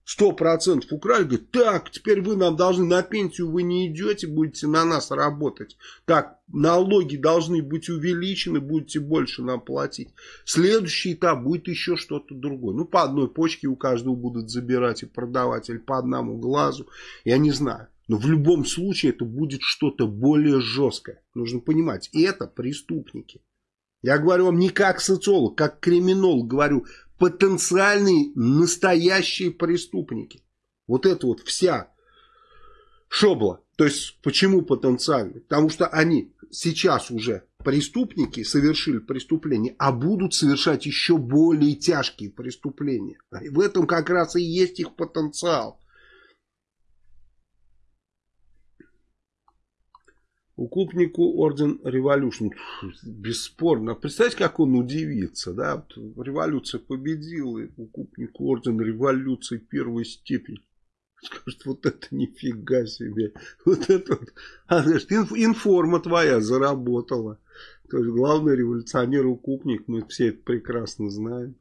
Сто процентов украли, говорит, так, теперь вы нам должны, на пенсию вы не идете, будете на нас работать. Так, налоги должны быть увеличены, будете больше нам платить. Следующий этап будет еще что-то другое. Ну, по одной почке у каждого будут забирать и продавать, или по одному глазу, я не знаю. Но в любом случае это будет что-то более жесткое. Нужно понимать, это преступники. Я говорю вам не как социолог, как криминолог говорю. Потенциальные настоящие преступники. Вот это вот вся шобла. То есть, почему потенциальные? Потому что они сейчас уже преступники совершили преступление, а будут совершать еще более тяжкие преступления. И в этом как раз и есть их потенциал. Укупнику орден революции. Бесспорно. Представьте, как он удивится. Да? Революция победила. Укупнику орден революции первой степени. Скажет, вот это нифига себе. Вот это вот. А, значит, информа твоя заработала. То есть главный революционер укупник. Мы все это прекрасно знаем.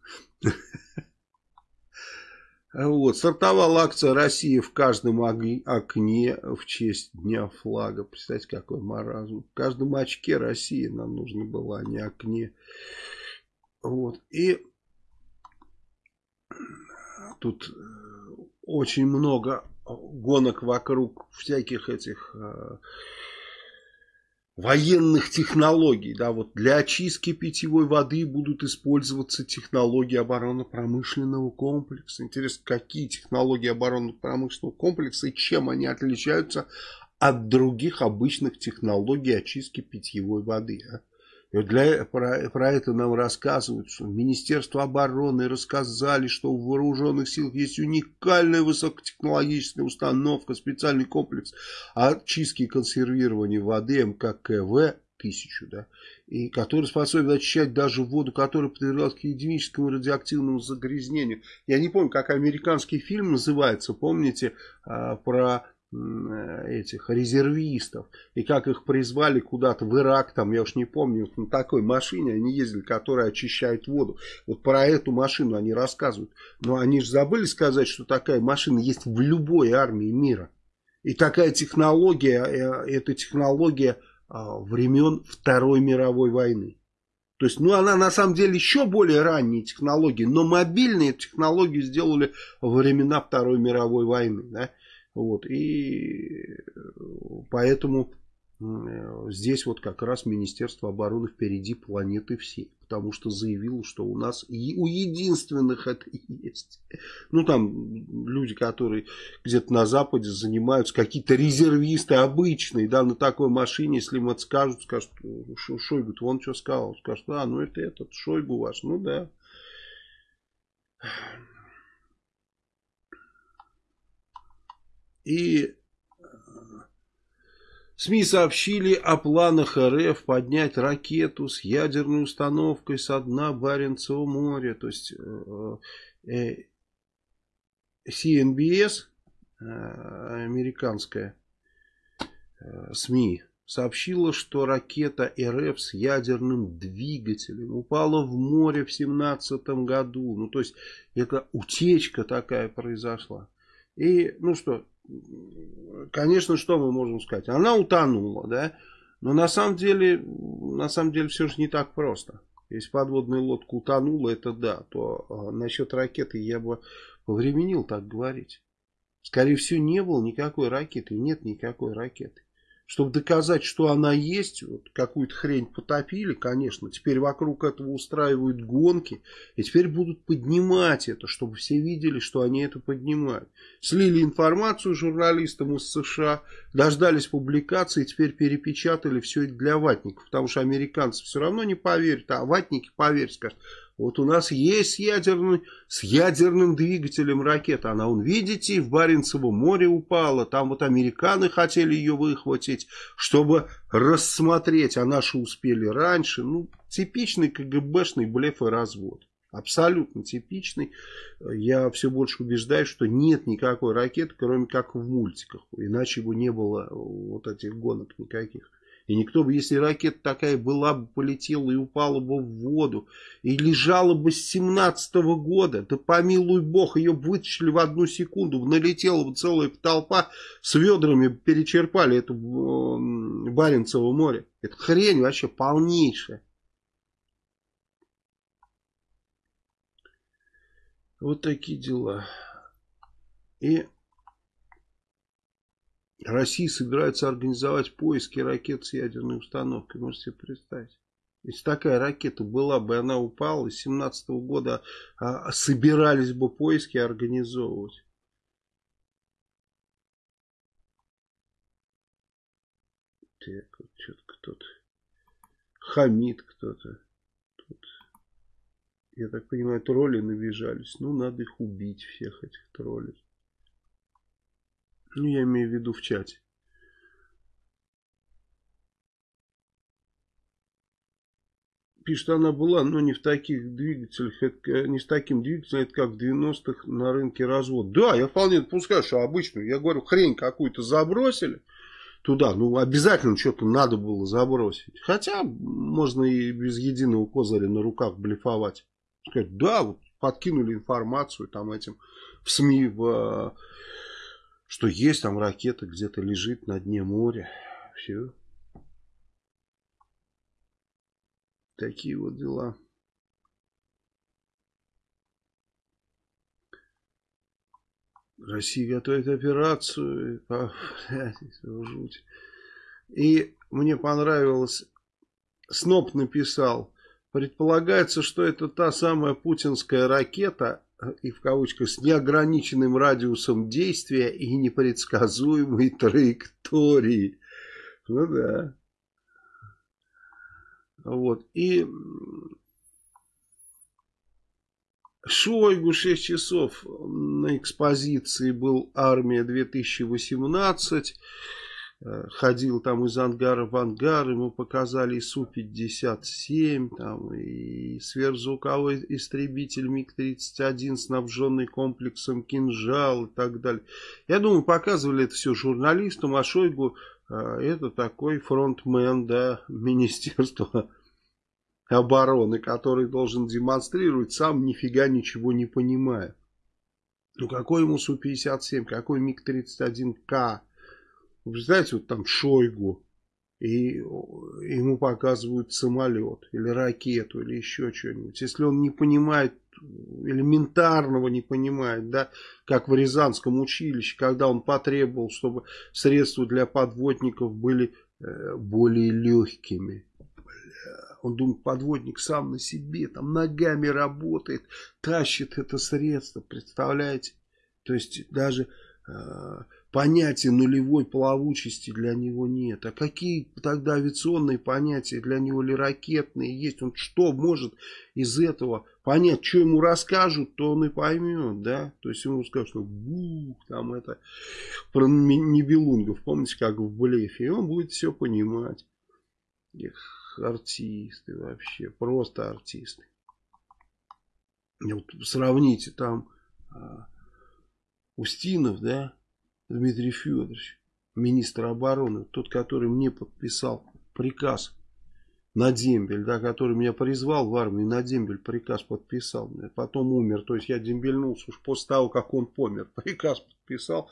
Вот, стартовала акция России в каждом окне в честь Дня флага. Представьте, какой маразм. В каждом очке России нам нужно было, а не окне. Вот. И тут э, очень много гонок вокруг всяких этих э, военных технологий. Да, вот для очистки питьевой воды будут использоваться технологии оборонно-промышленного комплекса. Интересно, какие технологии оборонно-промышленного комплекса и чем они отличаются от других обычных технологий очистки питьевой воды. А? Для, про, про это нам рассказывают, что Министерство обороны рассказали, что в вооруженных силах есть уникальная высокотехнологическая установка, специальный комплекс очистки и консервирования воды МККВ тысячу, да, и который способен очищать даже воду, которая подвергалась к единическому радиоактивному загрязнению. Я не помню, как американский фильм называется, помните, а, про этих резервистов. И как их призвали куда-то в Ирак, там, я уж не помню, на такой машине они ездили, которая очищает воду. Вот про эту машину они рассказывают. Но они же забыли сказать, что такая машина есть в любой армии мира. И такая технология, э, это технология а, времен Второй мировой войны. То есть, ну, она на самом деле еще более ранние технологии, но мобильные технологии сделали во времена Второй мировой войны. Да? Вот, и поэтому здесь вот как раз Министерство обороны впереди планеты всей. Потому что заявило, что у нас и у единственных это есть. Ну там люди, которые где-то на Западе занимаются, какие-то резервисты обычные, да, на такой машине, если им это скажут, скажут, Шойгу, вон что сказал. Скажут, а, ну это этот Шойгу ваш, ну да. И э, СМИ сообщили о планах РФ поднять ракету с ядерной установкой со дна Баренцева моря. То есть э, э, CNBS, американская СМИ, сообщила, что ракета РФ с ядерным двигателем упала в море в 2017 году. Ну, то есть, это утечка такая произошла. И, ну что, конечно, что мы можем сказать? Она утонула, да? Но на самом деле, на самом деле все же не так просто. Если подводная лодка утонула, это да, то а, насчет ракеты я бы повременил так говорить. Скорее всего, не было никакой ракеты, нет никакой ракеты чтобы доказать, что она есть, вот какую-то хрень потопили, конечно, теперь вокруг этого устраивают гонки, и теперь будут поднимать это, чтобы все видели, что они это поднимают. Слили информацию журналистам из США, дождались публикации, теперь перепечатали все это для ватников, потому что американцы все равно не поверят, а ватники поверят, скажут, вот у нас есть ядерный, с ядерным двигателем ракета. Она, вон, видите, в Баренцево море упала. Там вот американы хотели ее выхватить, чтобы рассмотреть. А наши успели раньше. Ну, типичный КГБшный блеф и развод. Абсолютно типичный. Я все больше убеждаюсь, что нет никакой ракеты, кроме как в мультиках. Иначе бы не было вот этих гонок никаких. И никто бы, если ракета такая была бы, полетела и упала бы в воду, и лежала бы с 17 -го года, да помилуй бог, ее вытащили в одну секунду, налетела бы целая толпа, с ведрами перечерпали это Баренцево море. Это хрень вообще полнейшая. Вот такие дела. И Россия собирается организовать поиски ракет с ядерной установкой. Можете себе представить? Если такая ракета была бы, она упала, с 17 -го года а, собирались бы поиски организовывать. Так, вот что-то кто-то хамит кто-то. Я так понимаю, тролли набежались. Ну, надо их убить, всех этих троллей. Ну, я имею в виду в чате. Пишет, она была, но не в таких двигателях, это, не с таким двигателем, это как в 90-х на рынке развод. Да, я вполне допускаю, что обычную, я говорю, хрень какую-то забросили туда, ну обязательно что-то надо было забросить. Хотя можно и без единого козыря на руках блефовать. Сказать, да, вот подкинули информацию там этим в СМИ, в, что есть там ракета где-то лежит на дне моря. Все. Такие вот дела. Россия готовит операцию. Жуть. И мне понравилось, Сноп написал, предполагается, что это та самая путинская ракета, и в кавычках, с неограниченным радиусом действия и непредсказуемой (laughs) траекторией. Ну да. Вот. И Шойгу 6 часов на экспозиции был «Армия 2018». Э, ходил там из ангара в ангар, ему показали и Су-57, там, и сверхзвуковой истребитель МиГ-31, снабженный комплексом «Кинжал» и так далее. Я думаю, показывали это все журналистам, а Шойгу э, это такой фронтмен, да, (laughs) Министерства обороны, который должен демонстрировать, сам нифига ничего не понимая. Ну какой ему Су-57, какой МиГ-31К? Вы представляете, вот там Шойгу, и ему показывают самолет, или ракету, или еще что-нибудь. Если он не понимает, элементарного не понимает, да, как в Рязанском училище, когда он потребовал, чтобы средства для подводников были э, более легкими. Он думает, подводник сам на себе, там ногами работает, тащит это средство, представляете? То есть даже э, понятия нулевой плавучести для него нет. А какие тогда авиационные понятия для него или ракетные есть? Он что может из этого понять, что ему расскажут, то он и поймет, да? То есть ему скажут, что бух, там это, про Нибелунгов, помните, как в блефе, и он будет все понимать. Эх артисты вообще, просто артисты. Вот сравните там а, Устинов, да, Дмитрий Федорович, министр обороны, тот, который мне подписал приказ на дембель, да, который меня призвал в армию, на дембель приказ подписал, потом умер, то есть я дембельнулся уж после того, как он помер, (laughs) приказ подписал,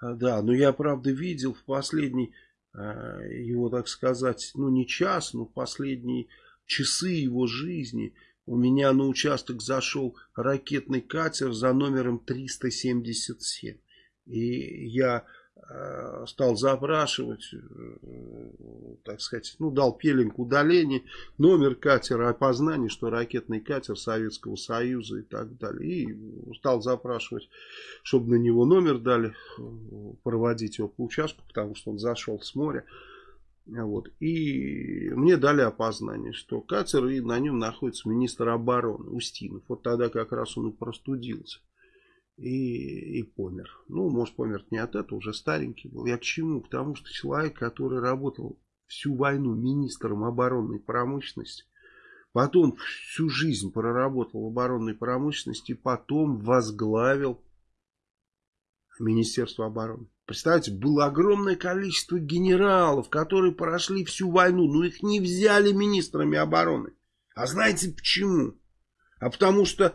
а, да, но я, правда, видел в последний Э, его, так сказать, ну не час, но последние часы его жизни. У меня на участок зашел ракетный катер за номером 377. И я Э, стал запрашивать, э, так сказать, ну, дал пеленг удаления, номер катера, опознание, что ракетный катер Советского Союза и так далее. И стал запрашивать, чтобы на него номер дали, проводить его по участку, потому что он зашел с моря. Вот. И мне дали опознание, что катер, и на нем находится министр обороны Устинов. Вот тогда как раз он и простудился и, и помер. Ну, может, помер не от этого, уже старенький был. Я к чему? К тому, что человек, который работал всю войну министром оборонной промышленности, потом всю жизнь проработал в оборонной промышленности, потом возглавил Министерство обороны. Представьте, было огромное количество генералов, которые прошли всю войну, но их не взяли министрами обороны. А знаете почему? А потому что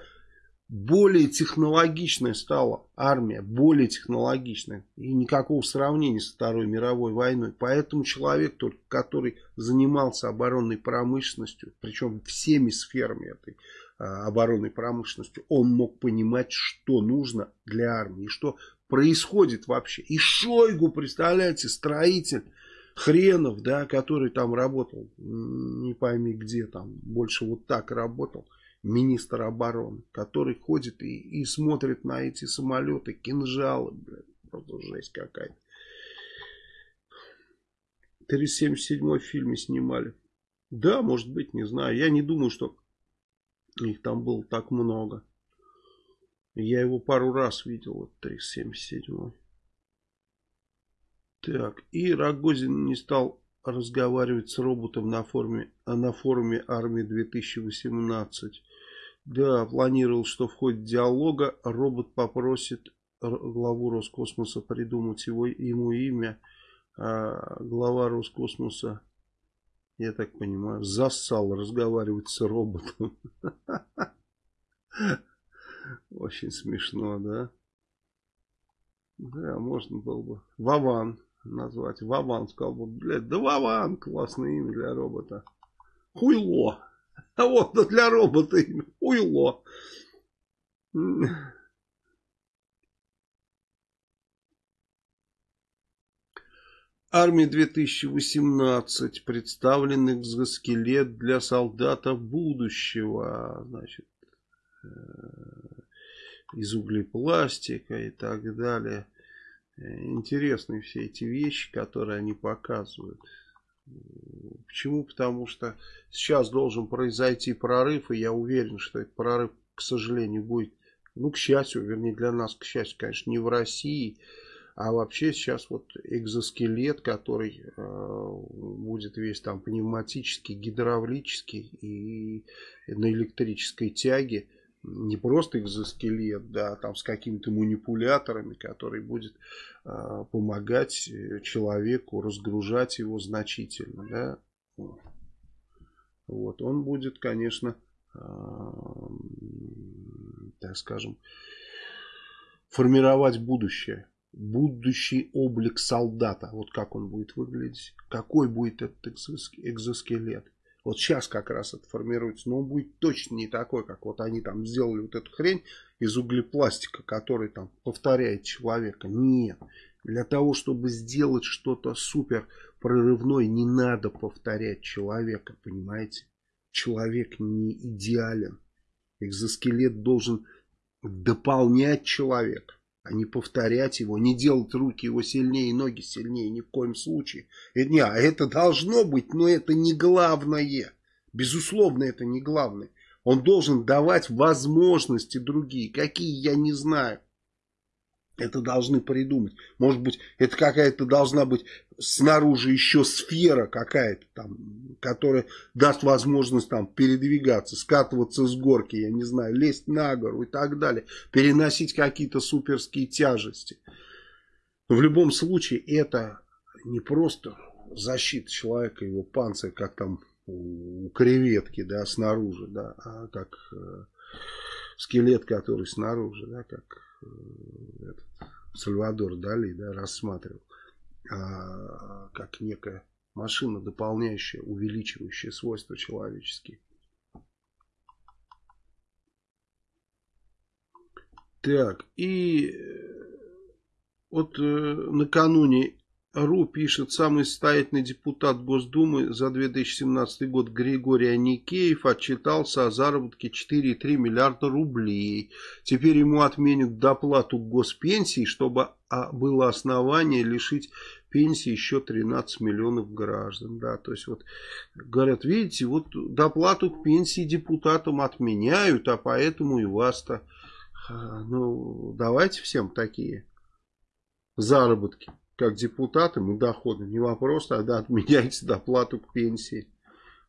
более технологичная стала армия, более технологичная. И никакого сравнения со Второй мировой войной. Поэтому человек, только который занимался оборонной промышленностью, причем всеми сферами этой а, оборонной промышленностью, он мог понимать, что нужно для армии, что происходит вообще. И Шойгу, представляете, строитель хренов, да, который там работал, не пойми где там, больше вот так работал министр обороны, который ходит и, и смотрит на эти самолеты, кинжалы, блядь, просто жесть какая-то. 377 в фильме снимали. Да, может быть, не знаю. Я не думаю, что их там было так много. Я его пару раз видел, вот 377. Так, и Рогозин не стал разговаривать с роботом на, форме, на форуме армии 2018. Да, планировал, что в ходе диалога робот попросит главу Роскосмоса придумать его, ему имя. А глава Роскосмоса, я так понимаю, зассал разговаривать с роботом. (laughs) Очень смешно, да? Да, можно было бы. Вован назвать. Вован сказал бы, блядь, да Вован, классное имя для робота. Хуйло. А вот для робота имя. Хуйло. Армия 2018 представлен экзоскелет для солдата будущего. Значит, э, из углепластика и так далее. Интересные все эти вещи, которые они показывают. Почему? Потому что сейчас должен произойти прорыв, и я уверен, что этот прорыв, к сожалению, будет, ну, к счастью, вернее, для нас, к счастью, конечно, не в России, а вообще сейчас вот экзоскелет, который э, будет весь там пневматический, гидравлический и на электрической тяге, не просто экзоскелет, да, там с какими-то манипуляторами, который будет э, помогать человеку разгружать его значительно, да. Вот, он будет, конечно, э, так скажем, формировать будущее. Будущий облик солдата. Вот как он будет выглядеть. Какой будет этот экзоскелет. Вот сейчас как раз это формируется. Но он будет точно не такой, как вот они там сделали вот эту хрень из углепластика, который там повторяет человека. Нет. Для того, чтобы сделать что-то супер прорывное, не надо повторять человека, понимаете? Человек не идеален. Экзоскелет должен дополнять человека а не повторять его, не делать руки его сильнее, ноги сильнее, ни в коем случае. И, не, а это должно быть, но это не главное. Безусловно, это не главное. Он должен давать возможности другие. Какие, я не знаю. Это должны придумать. Может быть, это какая-то должна быть снаружи еще сфера какая-то там, которая даст возможность там передвигаться, скатываться с горки, я не знаю, лезть на гору и так далее, переносить какие-то суперские тяжести. В любом случае это не просто защита человека, его панцирь, как там у креветки, да, снаружи, да, а как э, скелет, который снаружи, да, как этот, Сальвадор Дали, да, рассматривал а, как некая машина, дополняющая, увеличивающая свойства человеческие. Так, и э, вот э, накануне РУ пишет, самый состоятельный депутат Госдумы за 2017 год Григорий Аникеев отчитался о заработке 4,3 миллиарда рублей. Теперь ему отменят доплату госпенсии, чтобы а, было основание лишить пенсии еще 13 миллионов граждан. Да, то есть вот говорят, видите, вот доплату к пенсии депутатам отменяют, а поэтому и вас-то, а, ну, давайте всем такие заработки, как депутатам и доходы. Не вопрос, тогда отменяйте (laughs) доплату к пенсии.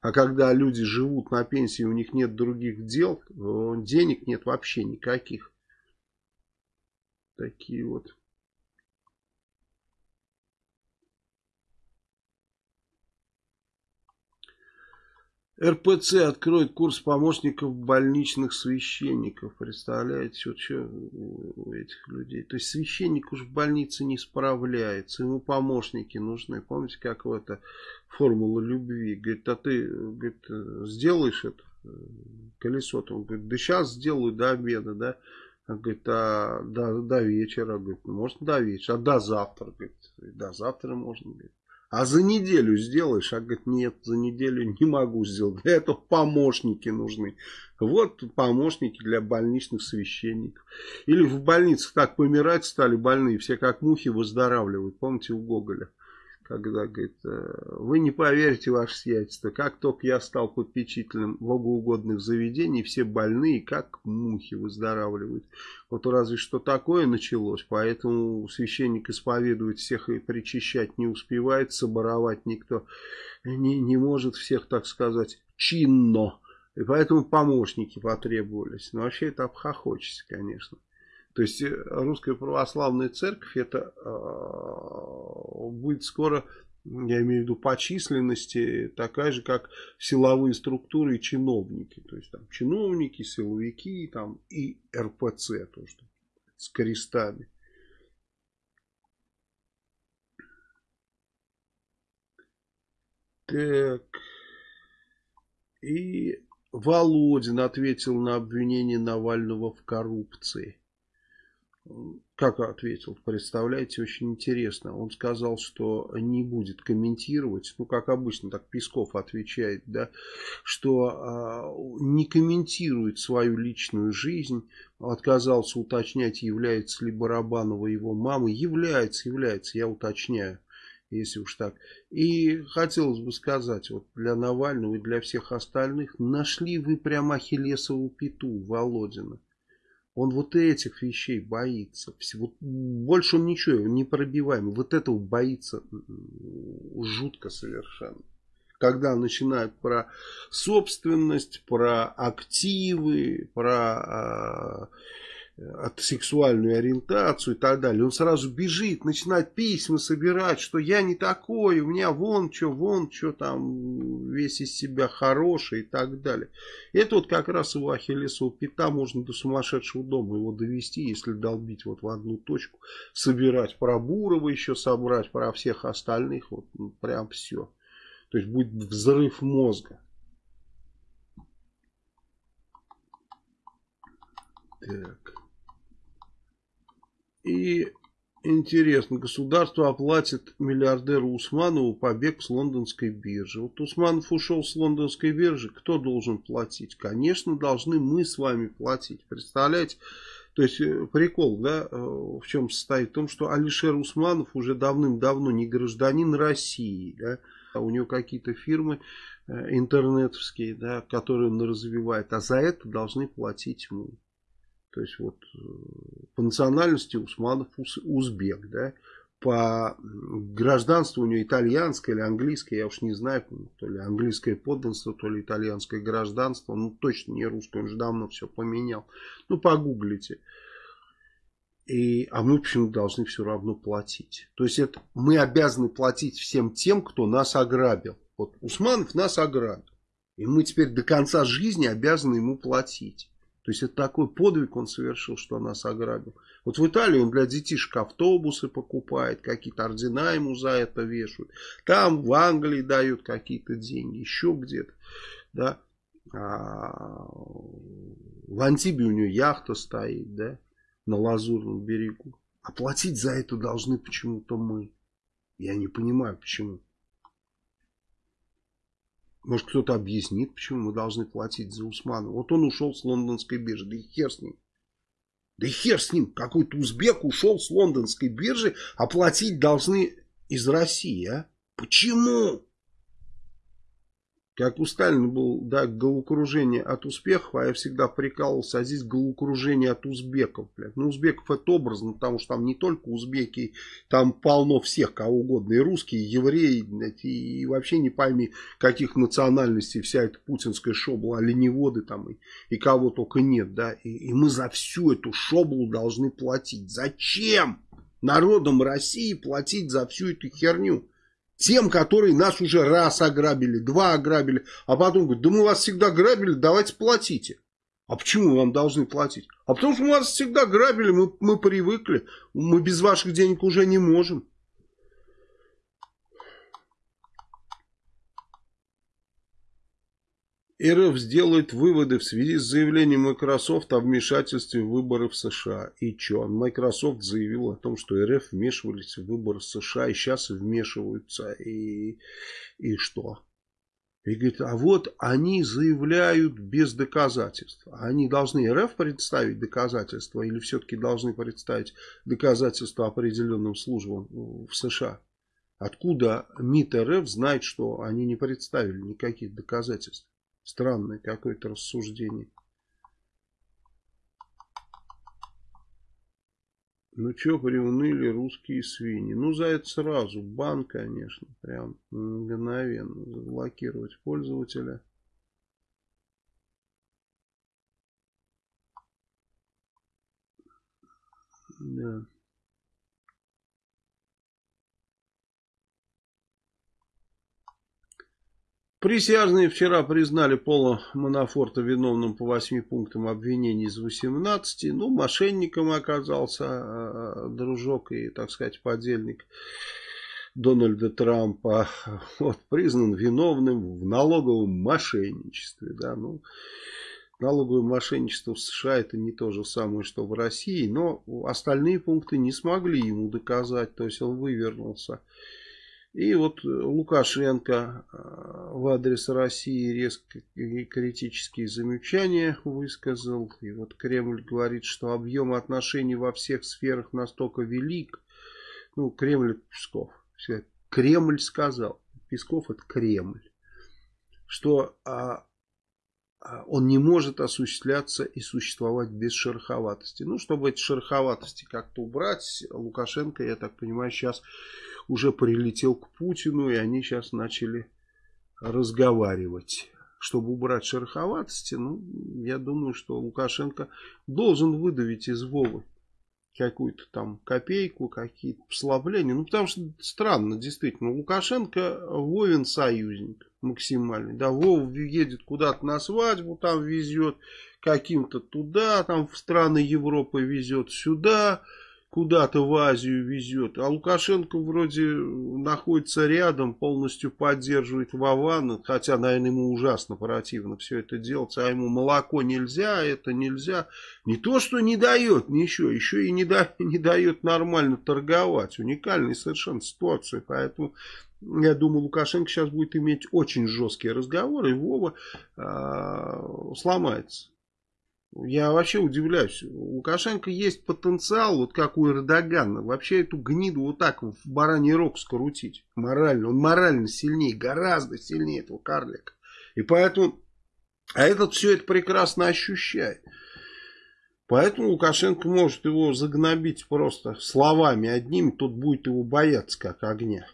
А когда люди живут на пенсии, у них нет других дел, денег нет вообще никаких. Такие вот РПЦ откроет курс помощников больничных священников. Представляете, вот что у этих людей. То есть священник уж в больнице не справляется, ему помощники нужны. Помните, как в это формула любви. Говорит, а ты говорит, сделаешь это колесо? Он говорит, да сейчас сделаю до обеда, да. Он говорит, а до, до вечера, говорит, ну, может до вечера, а до завтра, говорит, до завтра можно, говорит. А за неделю сделаешь? А говорит, нет, за неделю не могу сделать. Для этого помощники нужны. Вот помощники для больничных священников. Или в больницах так помирать стали больные, все как мухи выздоравливают. Помните у Гоголя? Когда говорит, «Э, вы не поверите, ваше сиятельство, как только я стал попечителем богоугодных заведений, все больные, как мухи, выздоравливают. Вот разве что такое началось, поэтому священник исповедует всех и причащать не успевает, соборовать никто не, не может всех, так сказать, чинно. И поэтому помощники потребовались. Но вообще это обхохочется, конечно. То есть э, русская православная церковь это э, будет скоро, я имею в виду по численности, такая же, как силовые структуры и чиновники. То есть там чиновники, силовики там, и РПЦ тоже с крестами. Так. И Володин ответил на обвинение Навального в коррупции. Как ответил, представляете, очень интересно. Он сказал, что не будет комментировать, ну, как обычно, так Песков отвечает, да, что а, не комментирует свою личную жизнь, отказался уточнять, является ли Барабанова его мамой. Является, является, я уточняю если уж так. И хотелось бы сказать, вот для Навального и для всех остальных, нашли вы прямо Ахиллесову пету Володина. Он вот этих вещей боится. Вот больше он ничего, не пробиваемый. Вот этого боится жутко совершенно. Когда начинают про собственность, про активы, про от сексуальную ориентацию и так далее. Он сразу бежит, начинает письма собирать, что я не такой, у меня вон что, вон что там, весь из себя хороший и так далее. Это вот как раз его ахиллесова пята, можно до сумасшедшего дома его довести, если долбить вот в одну точку, собирать про Бурова еще собрать, про всех остальных, вот ну, прям все. То есть будет взрыв мозга. Так. И интересно, государство оплатит миллиардеру Усманову побег с лондонской биржи. Вот Усманов ушел с лондонской биржи, кто должен платить? Конечно, должны мы с вами платить. Представляете? То есть э, прикол, да, э, в чем состоит? В том, что Алишер Усманов уже давным-давно не гражданин России, да, а у него какие-то фирмы э, интернетовские, да, которые он развивает, а за это должны платить мы. То есть вот э, по национальности Усманов узбек, да, по гражданству у него итальянское или английское, я уж не знаю, то ли английское подданство, то ли итальянское гражданство, ну точно не русское, он же давно все поменял. Ну погуглите. И, а мы почему должны все равно платить? То есть это мы обязаны платить всем тем, кто нас ограбил. Вот Усманов нас ограбил. И мы теперь до конца жизни обязаны ему платить. То есть это такой подвиг он совершил, что нас ограбил. Вот в Италии он для детишек автобусы покупает, какие-то ордена ему за это вешают. Там в Англии дают какие-то деньги, еще где-то. Да? А в Антибе у него яхта стоит, да, на Лазурном берегу. А платить за это должны почему-то мы. Я не понимаю, почему. Может, кто-то объяснит, почему мы должны платить за Усмана. Вот он ушел с лондонской биржи, да и хер с ним. Да и хер с ним, какой-то узбек ушел с лондонской биржи, а платить должны из России, а? Почему? Как у Сталина был да, головокружение от успехов, а я всегда прикалывался, а здесь головокружение от узбеков. Блядь. Ну, узбеков это образно, потому что там не только узбеки, там полно всех, кого угодно. И русские, и евреи, блядь, и, и вообще не пойми, каких национальностей вся эта путинская шобла, оленеводы там, и, и кого только нет. да. И, и мы за всю эту шоблу должны платить. Зачем народам России платить за всю эту херню? Тем, которые нас уже раз ограбили, два ограбили, а потом говорят, да мы вас всегда грабили, давайте платите. А почему мы вам должны платить? А потому что мы вас всегда грабили, мы, мы привыкли, мы без ваших денег уже не можем. РФ сделает выводы в связи с заявлением Microsoft о вмешательстве в выборы в США. И что? Microsoft заявил о том, что РФ вмешивались в выборы США и сейчас вмешиваются. И, и что? И говорит, а вот они заявляют без доказательств. Они должны РФ представить доказательства или все-таки должны представить доказательства определенным службам в США? Откуда МИД РФ знает, что они не представили никаких доказательств? Странное какое-то рассуждение. Ну что, приуныли русские свиньи? Ну, за это сразу бан, конечно, прям мгновенно заблокировать пользователя. Да. Присяжные вчера признали Пола Манафорта виновным по 8 пунктам обвинений из 18. Ну, мошенником оказался э, дружок и, так сказать, подельник Дональда Трампа. Вот, признан виновным в налоговом мошенничестве. Да, ну, налоговое мошенничество в США это не то же самое, что в России. Но остальные пункты не смогли ему доказать. То есть он вывернулся. И вот Лукашенко э, в адрес России резко и критические замечания высказал. И вот Кремль говорит, что объем отношений во всех сферах настолько велик. Ну, Кремль Песков. Кремль сказал. Песков это Кремль. Что а, а, он не может осуществляться и существовать без шероховатости. Ну, чтобы эти шероховатости как-то убрать, Лукашенко, я так понимаю, сейчас уже прилетел к Путину, и они сейчас начали разговаривать. Чтобы убрать шероховатости, ну, я думаю, что Лукашенко должен выдавить из Вовы какую-то там копейку, какие-то послабления. Ну, потому что странно, действительно. Лукашенко Вовин союзник максимальный. Да, Вов едет куда-то на свадьбу, там везет каким-то туда, там в страны Европы везет сюда куда-то в Азию везет. А Лукашенко вроде находится рядом, полностью поддерживает Вована. Хотя, наверное, ему ужасно противно все это делать. А ему молоко нельзя, это нельзя. Не то, что не дает ничего, еще и не, да, не дает нормально торговать. Уникальная совершенно ситуация. Поэтому я думаю, Лукашенко сейчас будет иметь очень жесткие разговоры, и Вова э, сломается. Я вообще удивляюсь. У Лукашенко есть потенциал, вот как у Эрдогана, вообще эту гниду вот так в бараний рог скрутить. Морально. Он морально сильнее, гораздо сильнее этого карлика. И поэтому... А этот все это прекрасно ощущает. Поэтому Лукашенко может его загнобить просто словами одним, тот будет его бояться как огня.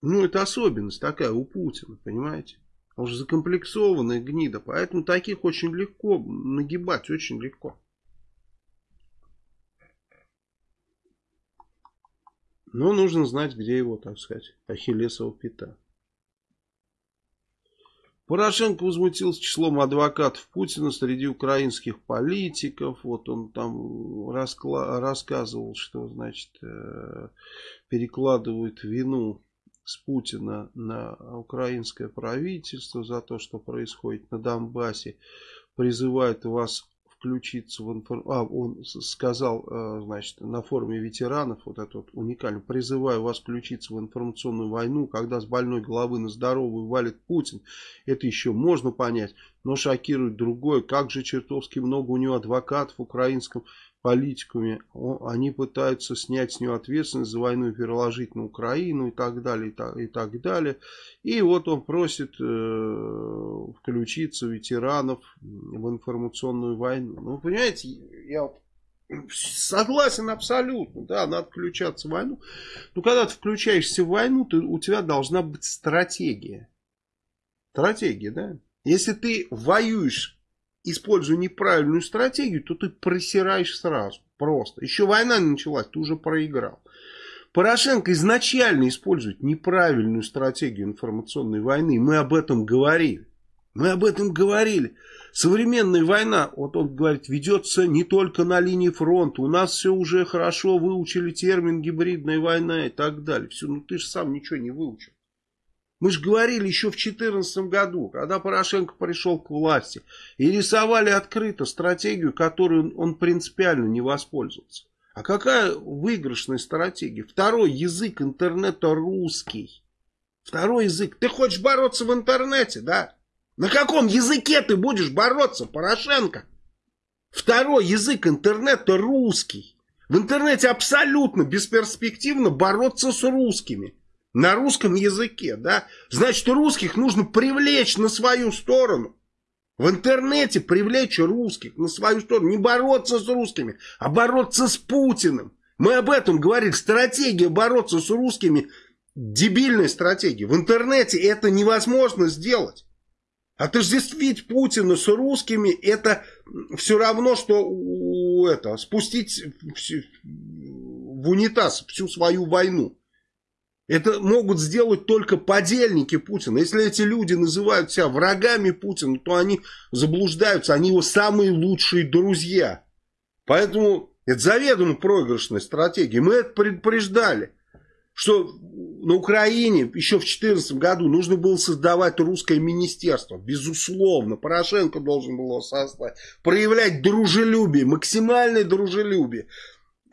Ну, это особенность такая у Путина, понимаете? Он же закомплексованная гнида. Поэтому таких очень легко нагибать, очень легко. Но нужно знать, где его, так сказать, ахиллесова пята. Порошенко возмутился числом адвокатов Путина среди украинских политиков. Вот он там рассказывал, что, значит, э, перекладывают вину с Путина на украинское правительство за то, что происходит на Донбассе, призывает вас включиться в информацию. А, он сказал, э, значит, на форуме ветеранов, вот это вот уникально, призываю вас включиться в информационную войну, когда с больной головы на здоровую валит Путин. Это еще можно понять, но шокирует другое. Как же чертовски много у него адвокатов в украинском политиками, они пытаются снять с него ответственность за войну и переложить на Украину и так далее, и так, и так далее. И вот он просит э, включиться ветеранов в информационную войну. Ну, понимаете, я согласен абсолютно, да, надо включаться в войну. Но когда ты включаешься в войну, то у тебя должна быть стратегия. Стратегия, да. Если ты воюешь используя неправильную стратегию, то ты просираешь сразу. Просто. Еще война не началась, ты уже проиграл. Порошенко изначально использует неправильную стратегию информационной войны. Мы об этом говорили. Мы об этом говорили. Современная война, вот он говорит, ведется не только на линии фронта. У нас все уже хорошо выучили термин гибридная война и так далее. Все, ну ты же сам ничего не выучил. Мы же говорили еще в 2014 году, когда Порошенко пришел к власти, и рисовали открыто стратегию, которую он принципиально не воспользовался. А какая выигрышная стратегия? Второй язык интернета русский. Второй язык. Ты хочешь бороться в интернете, да? На каком языке ты будешь бороться, Порошенко? Второй язык интернета русский. В интернете абсолютно бесперспективно бороться с русскими. На русском языке, да? Значит, русских нужно привлечь на свою сторону. В интернете привлечь русских на свою сторону. Не бороться с русскими, а бороться с Путиным. Мы об этом говорили. Стратегия бороться с русскими дебильная стратегия. В интернете это невозможно сделать. Отождествить Путина с русскими это все равно, что это, спустить в унитаз всю свою войну. Это могут сделать только подельники Путина. Если эти люди называют себя врагами Путина, то они заблуждаются, они его самые лучшие друзья. Поэтому это заведомо проигрышная стратегия. Мы это предупреждали что на Украине еще в 2014 году нужно было создавать русское министерство. Безусловно, Порошенко должен был его создать. Проявлять дружелюбие, максимальное дружелюбие.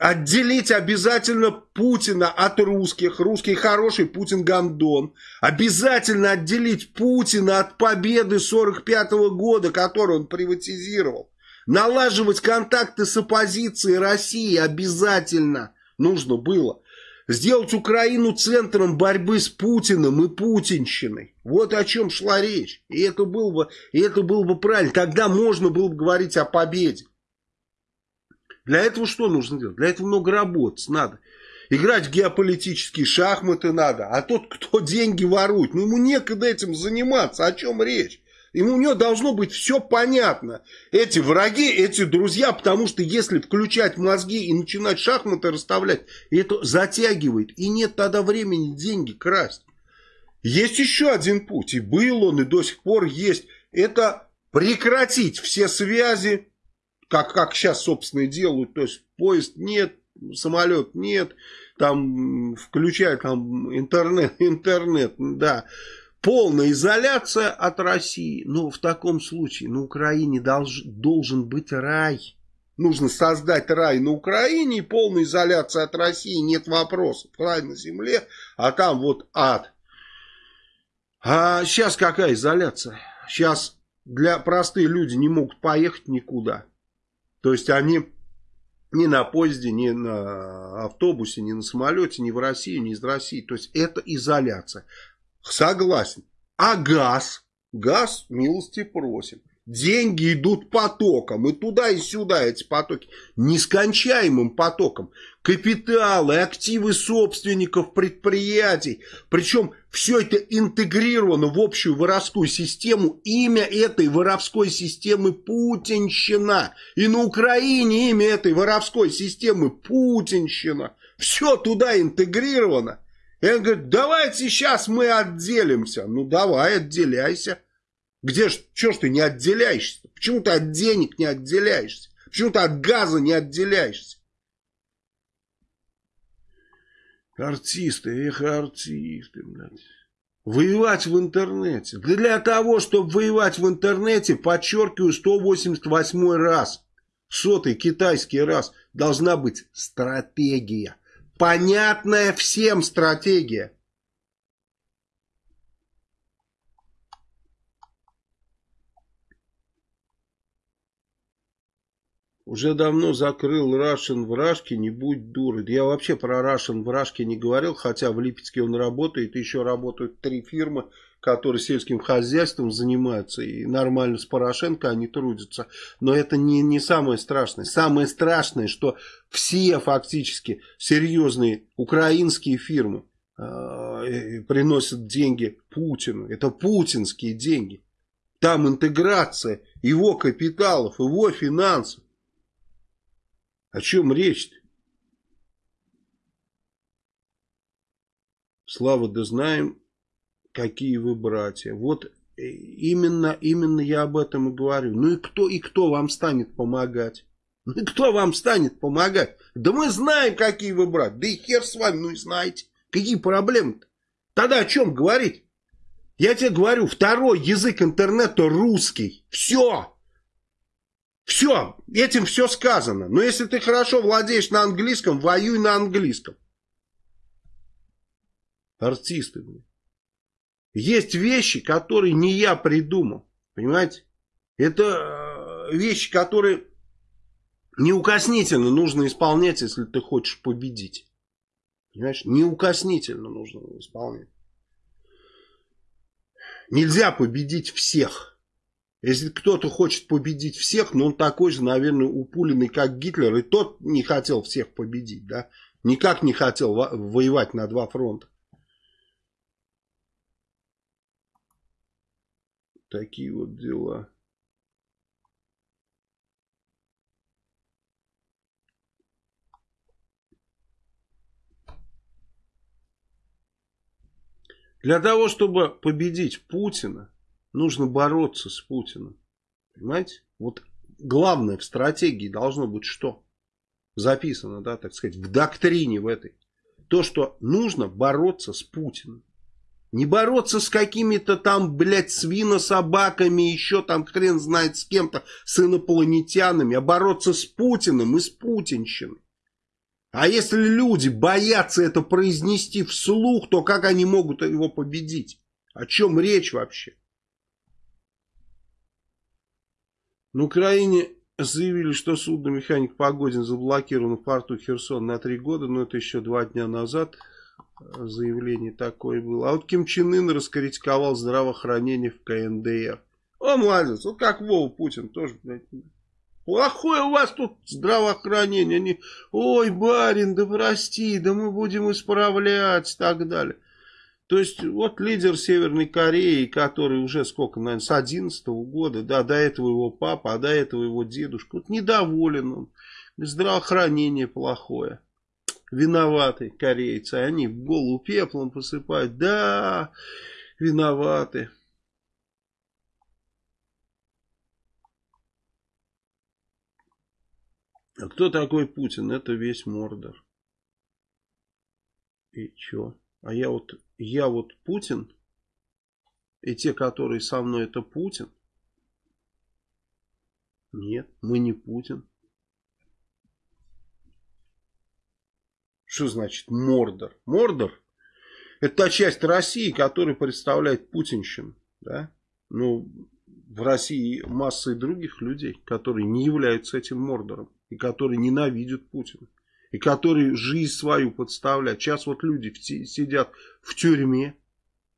Отделить обязательно Путина от русских. Русский хороший, Путин гандон. Обязательно отделить Путина от победы 45 -го года, которую он приватизировал. Налаживать контакты с оппозицией России обязательно нужно было. Сделать Украину центром борьбы с Путиным и путинщиной. Вот о чем шла речь. И это было бы, и это было бы правильно. Тогда можно было бы говорить о победе. Для этого что нужно делать? Для этого много работать надо. Играть в геополитические шахматы надо. А тот, кто (laughs) деньги ворует, ну ему некогда этим заниматься. О чем речь? Ему у него должно быть все понятно. Эти враги, эти друзья, потому что если включать мозги и начинать шахматы расставлять, это затягивает. И нет тогда времени деньги красть. Есть еще один путь, и был он, и до сих пор есть. Это прекратить все связи, как, как сейчас, собственно, и делают. То есть поезд нет, самолет нет, там включая там интернет, (laughs) интернет, да полная изоляция от России. Но в таком случае на Украине долж, должен быть рай. Нужно создать рай на Украине и полная изоляция от России. Нет вопросов. Рай на земле, а там вот ад. А сейчас какая изоляция? Сейчас для простые люди не могут поехать никуда. То есть они ни на поезде, ни на автобусе, ни на самолете, ни в России, ни из России. То есть это изоляция. Согласен. А газ? Газ милости просим. Деньги идут потоком, и туда, и сюда эти потоки, нескончаемым потоком. Капиталы, активы собственников предприятий. Причем все это интегрировано в общую воровскую систему. Имя этой воровской системы Путинщина. И на Украине имя этой воровской системы Путинщина. Все туда интегрировано. И он говорит, давайте сейчас мы отделимся. Ну давай, отделяйся. Где ж, что ж ты не отделяешься? Почему ты от денег не отделяешься? Почему ты от газа не отделяешься? Артисты, эх, артисты, блядь. Воевать в интернете. Для того, чтобы воевать в интернете, подчеркиваю, 188 раз, сотый китайский раз, должна быть стратегия. Понятная всем стратегия. Уже давно закрыл Russian в Рашке, не будь дурой. Я вообще про Russian в Рашке не говорил, хотя в Липецке он работает, еще работают три фирмы которые сельским хозяйством занимаются и нормально с Порошенко они трудятся. Но это не, не самое страшное. Самое страшное, что все фактически серьезные украинские фирмы э, приносят деньги Путину. Это путинские деньги. Там интеграция его капиталов, его финансов. О чем речь-то? Слава, да знаем, какие вы братья. Вот э, именно, именно я об этом и говорю. Ну и кто, и кто вам станет помогать? Ну и кто вам станет помогать? Да мы знаем, какие вы братья. Да и хер с вами, ну и знаете. Какие проблемы-то? Тогда о чем говорить? Я тебе говорю, второй язык интернета русский. Все. Все. Этим все сказано. Но если ты хорошо владеешь на английском, воюй на английском. Артисты, блин. Есть вещи, которые не я придумал. Понимаете? Это э, вещи, которые неукоснительно нужно исполнять, если ты хочешь победить. Понимаешь? Неукоснительно нужно исполнять. Нельзя победить всех. Если кто-то хочет победить всех, но он такой же, наверное, упуленный, как Гитлер, и тот не хотел всех победить, да? Никак не хотел воевать на два фронта. Такие вот дела. Для того, чтобы победить Путина, нужно бороться с Путиным. Понимаете? Вот главное в стратегии должно быть что? Записано, да, так сказать, в доктрине в этой. То, что нужно бороться с Путиным. Не бороться с какими-то там, блядь, свинособаками, еще там хрен знает с кем-то, с инопланетянами, а бороться с Путиным и с путинщиной. А если люди боятся это произнести вслух, то как они могут его победить? О чем речь вообще? На Украине заявили, что судно-механик Погодин заблокировано в порту Херсон на три года, но это еще два дня назад заявление такое было. А вот Ким Чен Ын раскритиковал здравоохранение в КНДР. О, молодец, вот как Вова Путин тоже, блядь, Плохое у вас тут здравоохранение. Они, ой, барин, да прости, да мы будем исправлять и так далее. То есть, вот лидер Северной Кореи, который уже сколько, наверное, с 11 -го года, да, до этого его папа, а до этого его дедушка, вот недоволен он. Здравоохранение плохое. Виноваты корейцы. Они в голову пеплом посыпают. Да, виноваты. А кто такой Путин? Это весь Мордор. И чё? А я вот, я вот Путин? И те, которые со мной, это Путин? Нет, мы не Путин. Что значит Мордор? Мордор это та часть России, которая представляет путинщину. Да? Ну, в России масса других людей, которые не являются этим Мордором и которые ненавидят Путина, и которые жизнь свою подставляют. Сейчас вот люди сидят в тюрьме,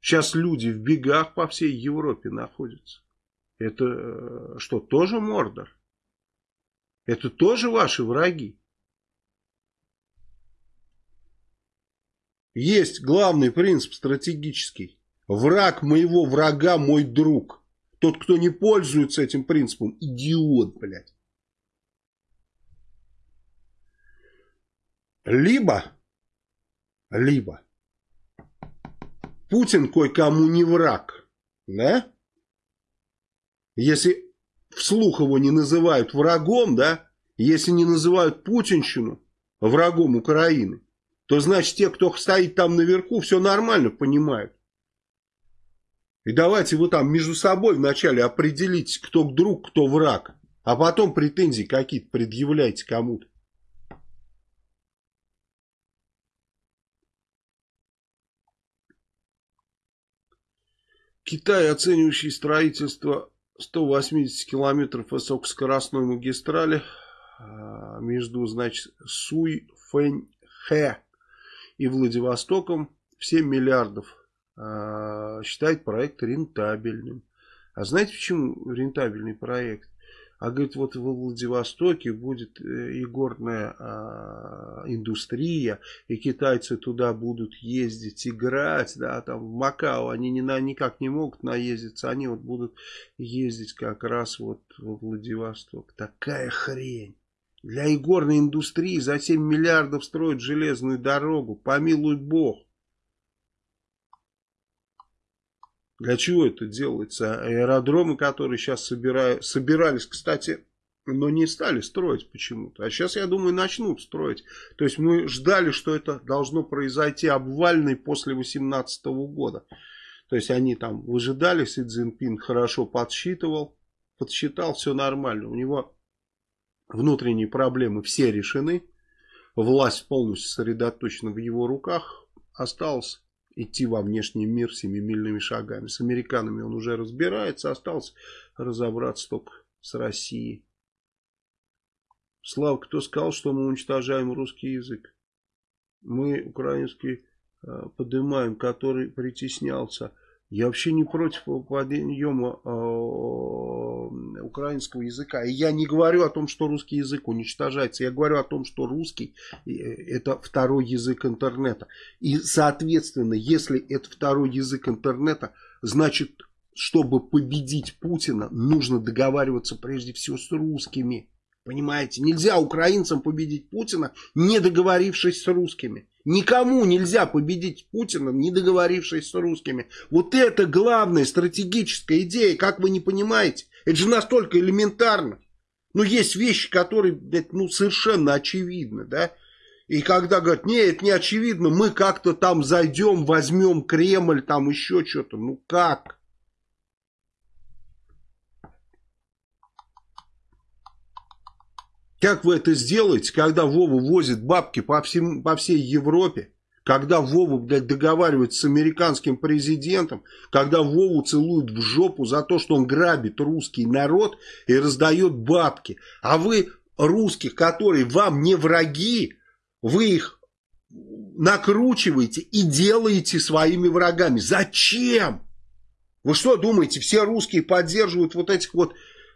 сейчас люди в бегах по всей Европе находятся. Это э, что, тоже Мордор? Это тоже ваши враги? Есть главный принцип стратегический. Враг моего врага мой друг. Тот, кто не пользуется этим принципом, идиот, блядь. Либо, либо Путин кое-кому не враг, да? Если вслух его не называют врагом, да? Если не называют путинщину врагом Украины, то значит те, кто стоит там наверху, все нормально понимают. И давайте вы там между собой вначале определите, кто друг, кто враг, а потом претензии какие-то предъявляйте кому-то. Китай, оценивающий строительство 180 километров высокоскоростной магистрали а, между, значит, Суй-Фэнь-Хэ и Владивостоком в 7 миллиардов, а, считает проект рентабельным. А знаете, почему рентабельный проект? А говорит, вот во Владивостоке будет э, и горная а, индустрия, и китайцы туда будут ездить, играть, да, там в Макао они ни на, никак не могут наездиться, они вот будут ездить как раз вот во Владивосток. Такая хрень. Для игорной индустрии за 7 миллиардов строят железную дорогу, помилуй бог. Для чего это делается? Аэродромы, которые сейчас собирают, собирались, кстати, но не стали строить почему-то. А сейчас, я думаю, начнут строить. То есть мы ждали, что это должно произойти обвальный после 2018 года. То есть они там выжидали, Си Цзиньпин хорошо подсчитывал, подсчитал, все нормально. У него внутренние проблемы все решены. Власть полностью сосредоточена в его руках. Осталось идти во внешний мир семимильными шагами. С американами он уже разбирается, осталось разобраться только с Россией. Слав, кто сказал, что мы уничтожаем русский язык? Мы украинский э, поднимаем, который притеснялся. Я вообще не против подъема э, украинского языка. И я не говорю о том, что русский язык уничтожается. Я говорю о том, что русский э, это второй язык интернета. И, соответственно, если это второй язык интернета, значит, чтобы победить Путина, нужно договариваться прежде всего с русскими. Понимаете, нельзя украинцам победить Путина, не договорившись с русскими. Никому нельзя победить Путина, не договорившись с русскими. Вот это главная стратегическая идея, как вы не понимаете. Это же настолько элементарно. Ну, есть вещи, которые, ну, совершенно очевидны, да. И когда говорят, не, это не очевидно, мы как-то там зайдем, возьмем Кремль, там еще что-то. Ну, как? Как вы это сделаете, когда Вова возит бабки по, всем, по всей Европе? Когда Вова, блядь, договаривается с американским президентом, когда Вову целуют в жопу за то, что он грабит русский народ и раздает бабки. А вы русских, которые вам не враги, вы их накручиваете и делаете своими врагами. Зачем? Вы что думаете, все русские поддерживают вот этих вот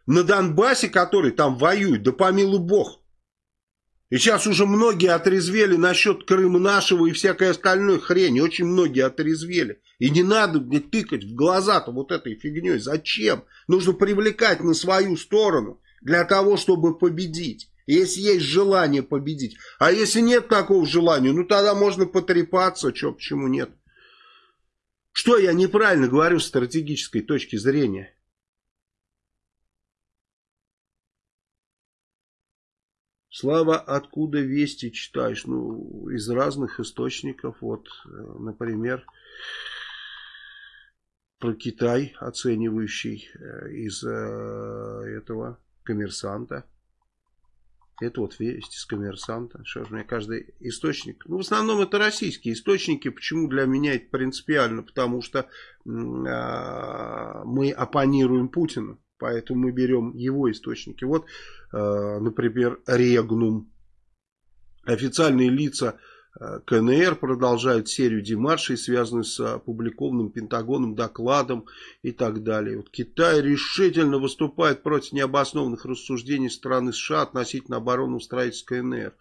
на Донбассе, который там воюет, да помилуй бог. И сейчас уже многие отрезвели насчет Крыма нашего и всякой остальной хрени. Очень многие отрезвели. И не надо мне тыкать в глаза-то вот этой фигней. Зачем? Нужно привлекать на свою сторону для того, чтобы победить. Если есть желание победить. А если нет такого желания, ну тогда можно потрепаться. Че, почему нет? Что я неправильно говорю с стратегической точки зрения? Слава, откуда вести читаешь? Ну, из разных источников. Вот, э, например, про Китай, оценивающий э, из э, этого коммерсанта. Это вот весть из коммерсанта. Что же, мне каждый источник. Ну, в основном это российские источники. Почему для меня это принципиально? Потому что э, мы оппонируем Путину. Поэтому мы берем его источники. Вот, э, например, Регнум. Официальные лица э, КНР продолжают серию демаршей, связанную с опубликованным Пентагоном докладом и так далее. Вот Китай решительно выступает против необоснованных рассуждений страны США относительно оборонного строительства КНР.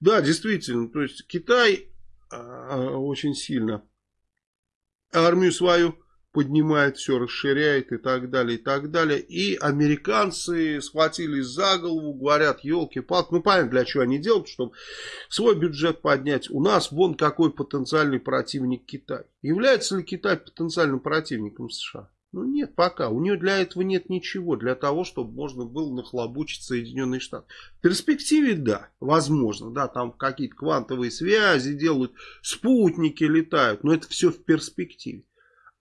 Да, действительно, то есть Китай э, очень сильно армию свою поднимает все, расширяет и так далее, и так далее. И американцы схватились за голову, говорят, елки-палки, ну понятно, для чего они делают, чтобы свой бюджет поднять. У нас вон какой потенциальный противник Китай. Является ли Китай потенциальным противником США? Ну нет, пока. У нее для этого нет ничего, для того, чтобы можно было нахлобучить Соединенные Штаты. В перспективе, да, возможно, да, там какие-то квантовые связи делают, спутники летают, но это все в перспективе.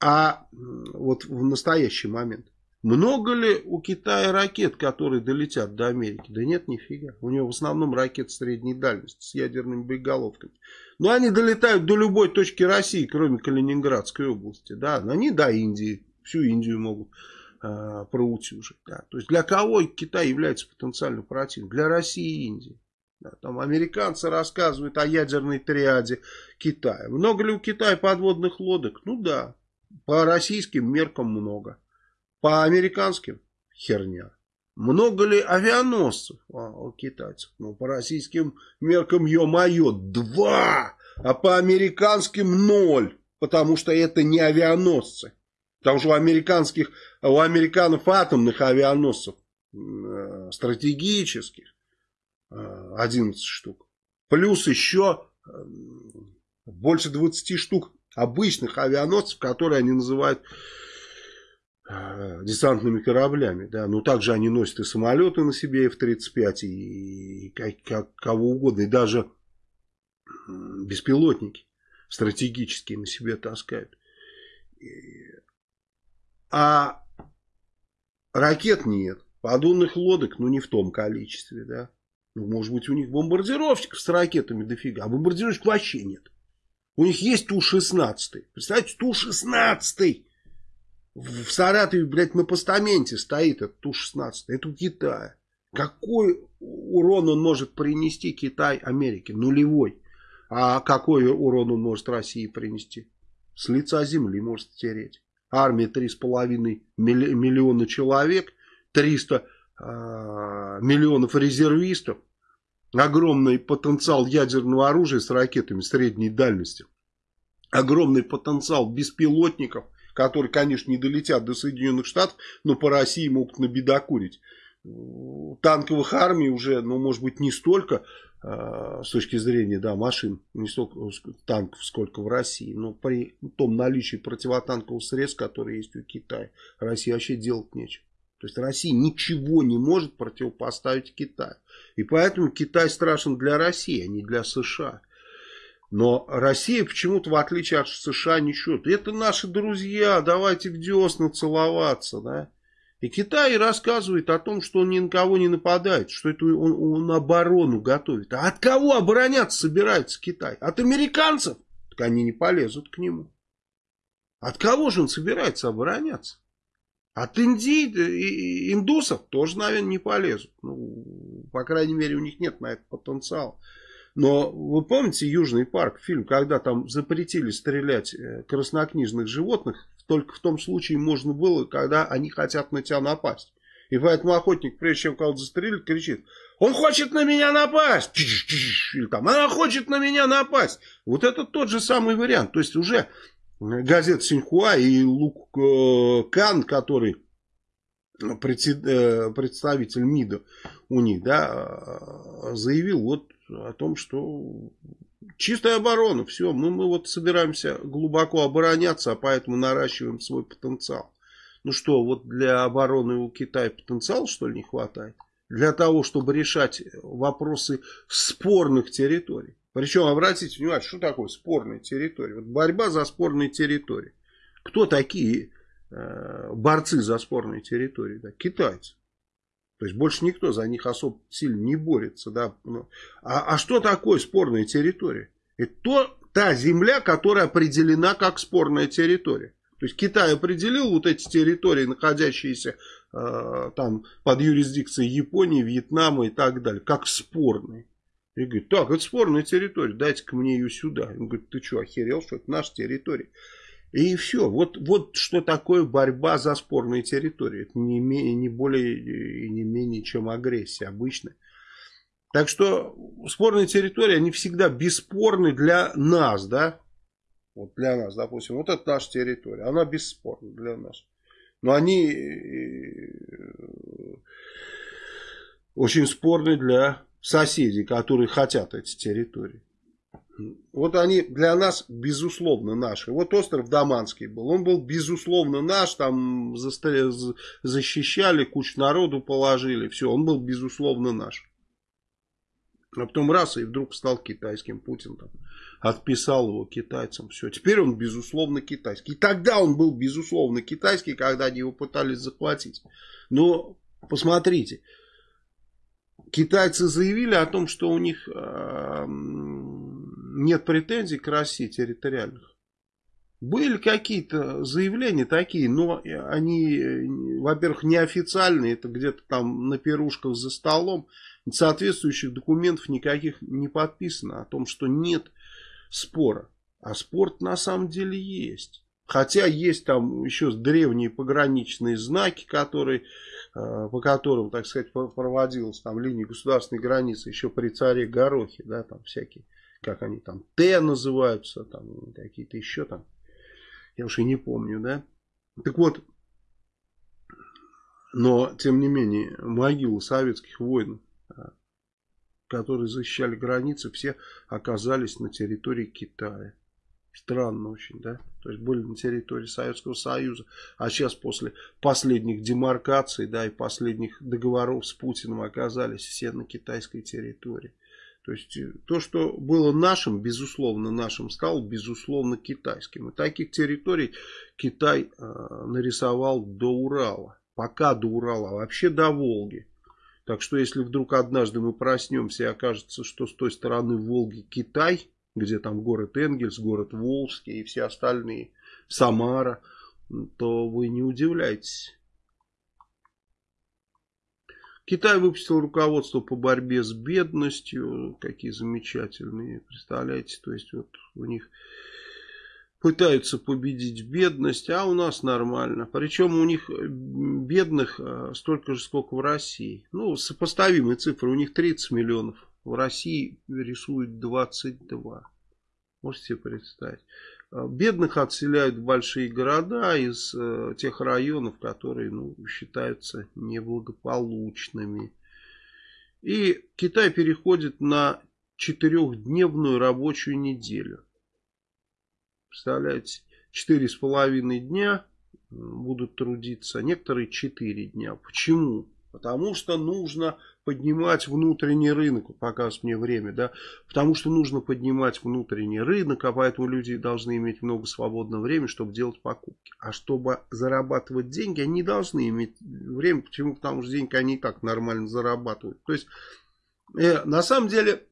А вот в настоящий момент. Много ли у Китая ракет, которые долетят до Америки? Да нет, нифига. У него в основном ракеты средней дальности с ядерными боеголовками. Но они долетают до любой точки России, кроме Калининградской области. Да, но они до Индии. Всю Индию могут э, проутюжить. Да. То есть для кого Китай является потенциальным противником? Для России и Индии. Да, там американцы рассказывают о ядерной триаде Китая. Много ли у Китая подводных лодок? Ну да. По российским меркам много. По американским херня. Много ли авианосцев а, у китайцев? Ну, по российским меркам, ё-моё, два! А по американским ноль. Потому что это не авианосцы. Потому что у американских, у американцев атомных авианосцев э, стратегических э, 11 штук. Плюс еще э, больше 20 штук обычных авианосцев, которые они называют э, десантными кораблями. Да. Но также они носят и самолеты на себе, F-35, и, и как, как, кого угодно, и даже беспилотники стратегические на себе таскают. А ракет нет, подводных лодок, ну не в том количестве, да. Ну, может быть, у них бомбардировщиков с ракетами дофига, а бомбардировщиков вообще нет. У них есть Ту-16. Представляете, Ту-16. В Саратове, блядь, на постаменте стоит этот Ту-16. Это у Китая. Какой урон он может принести Китай Америке? Нулевой. А какой урон он может России принести? С лица земли может стереть. Армия 3,5 миллиона человек, 300 э, а, миллионов резервистов, огромный потенциал ядерного оружия с ракетами средней дальности, огромный потенциал беспилотников, которые, конечно, не долетят до Соединенных Штатов, но по России могут набедокурить. Танковых армий уже, ну, может быть, не столько э, с точки зрения, да, машин, не столько танков, сколько в России, но при том наличии противотанковых средств, которые есть у Китая, России вообще делать нечего. То есть Россия ничего не может противопоставить Китаю. И поэтому Китай страшен для России, а не для США. Но Россия почему-то, в отличие от США, ничего. Это наши друзья, давайте в десна целоваться, да. И Китай рассказывает о том, что он ни на кого не нападает, что это он, он оборону готовит. А от кого обороняться собирается Китай? От американцев? Так они не полезут к нему. От кого же он собирается обороняться? От Индии, и индусов тоже, наверное, не полезут. Ну, по крайней мере, у них нет на это потенциала. Но вы помните Южный парк, фильм, когда там запретили стрелять э, краснокнижных животных только в том случае можно было, когда они хотят на тебя напасть. И поэтому охотник, прежде чем кого-то застрелить, кричит, он хочет на меня напасть, или там, она хочет на меня напасть. Вот это тот же самый вариант. То есть уже газета Синьхуа и Лук э, Кан, который э, представитель МИДа у них, да, заявил вот о том, что Чистая оборона, все, мы, мы вот собираемся глубоко обороняться, а поэтому наращиваем свой потенциал. Ну что, вот для обороны у Китая потенциал что ли не хватает? Для того, чтобы решать вопросы спорных территорий. Причем, обратите внимание, что такое спорная территория? Вот борьба за спорные территории. Кто такие э, борцы за спорные территории? Да? Китайцы. То есть больше никто за них особо сильно не борется. Да? А, а что такое спорная территория? Это то, та земля, которая определена как спорная территория. То есть Китай определил вот эти территории, находящиеся э, там под юрисдикцией Японии, Вьетнама и так далее, как спорные. И говорит, так, это спорная территория, дайте-ка мне ее сюда. Он говорит, ты что, охерел, что это наша территория? И все. Вот, вот что такое борьба за спорные территории. Это не, не более и не менее, чем агрессия обычная. Так что спорные территории, они всегда бесспорны для нас, да? Вот для нас, допустим, вот это наша территория, она бесспорна для нас. Но они э, очень спорны для соседей, которые хотят эти территории. Вот они для нас, безусловно, наши. Вот остров Даманский был. Он был, безусловно, наш. Там защищали, кучу народу положили. Все, он был, безусловно, наш. А потом раз, и вдруг стал китайским. Путин там отписал его китайцам. Все, теперь он, безусловно, китайский. И тогда он был, безусловно, китайский, когда они его пытались захватить. Но, посмотрите, китайцы заявили о том, что у них... Э нет претензий к России территориальных. Были какие-то заявления такие, но они, во-первых, неофициальные, это где-то там на пирушках за столом. Соответствующих документов никаких не подписано о том, что нет спора. А спорт на самом деле есть. Хотя есть там еще древние пограничные знаки, которые, по которым, так сказать, проводилась там линия государственной границы еще при царе Горохе, да, там всякие как они там, Т называются, там какие-то еще там, я уж и не помню, да. Так вот, но, тем не менее, могилы советских воинов, а, которые защищали границы, все оказались на территории Китая. Странно очень, да? То есть были на территории Советского Союза. А сейчас после последних демаркаций, да, и последних договоров с Путиным оказались все на китайской территории. То есть э, то, что было нашим, безусловно нашим, стало безусловно китайским. И таких территорий Китай э, нарисовал до Урала. Пока до Урала, а вообще до Волги. Так что если вдруг однажды мы проснемся и окажется, что с той стороны Волги Китай, где там город Энгельс, город Волжский и все остальные, Самара, то вы не удивляйтесь. Китай выпустил руководство по борьбе с бедностью. Какие замечательные, представляете, то есть вот у них пытаются победить бедность, а у нас нормально. Причем у них бедных э, столько же, сколько в России. Ну, сопоставимые цифры. У них 30 миллионов. В России рисуют 22. Можете себе представить. Э, бедных отселяют в большие города из э, тех районов, которые ну, считаются неблагополучными. И Китай переходит на четырехдневную рабочую неделю. Представляете, четыре с половиной дня будут трудиться, некоторые четыре дня. Почему? Потому что нужно поднимать внутренний рынок, показывает мне время, да, потому что нужно поднимать внутренний рынок, а поэтому люди должны иметь много свободного времени, чтобы делать покупки. А чтобы зарабатывать деньги, они должны иметь время, почему? Потому что деньги они и так нормально зарабатывают. То есть, э, на самом деле,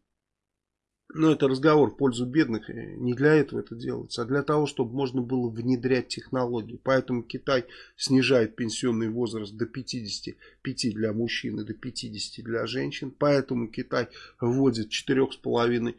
но это разговор в пользу бедных. Не для этого это делается, а для того, чтобы можно было внедрять технологии. Поэтому Китай снижает пенсионный возраст до 55 для мужчин и до 50 для женщин. Поэтому Китай вводит 4,5,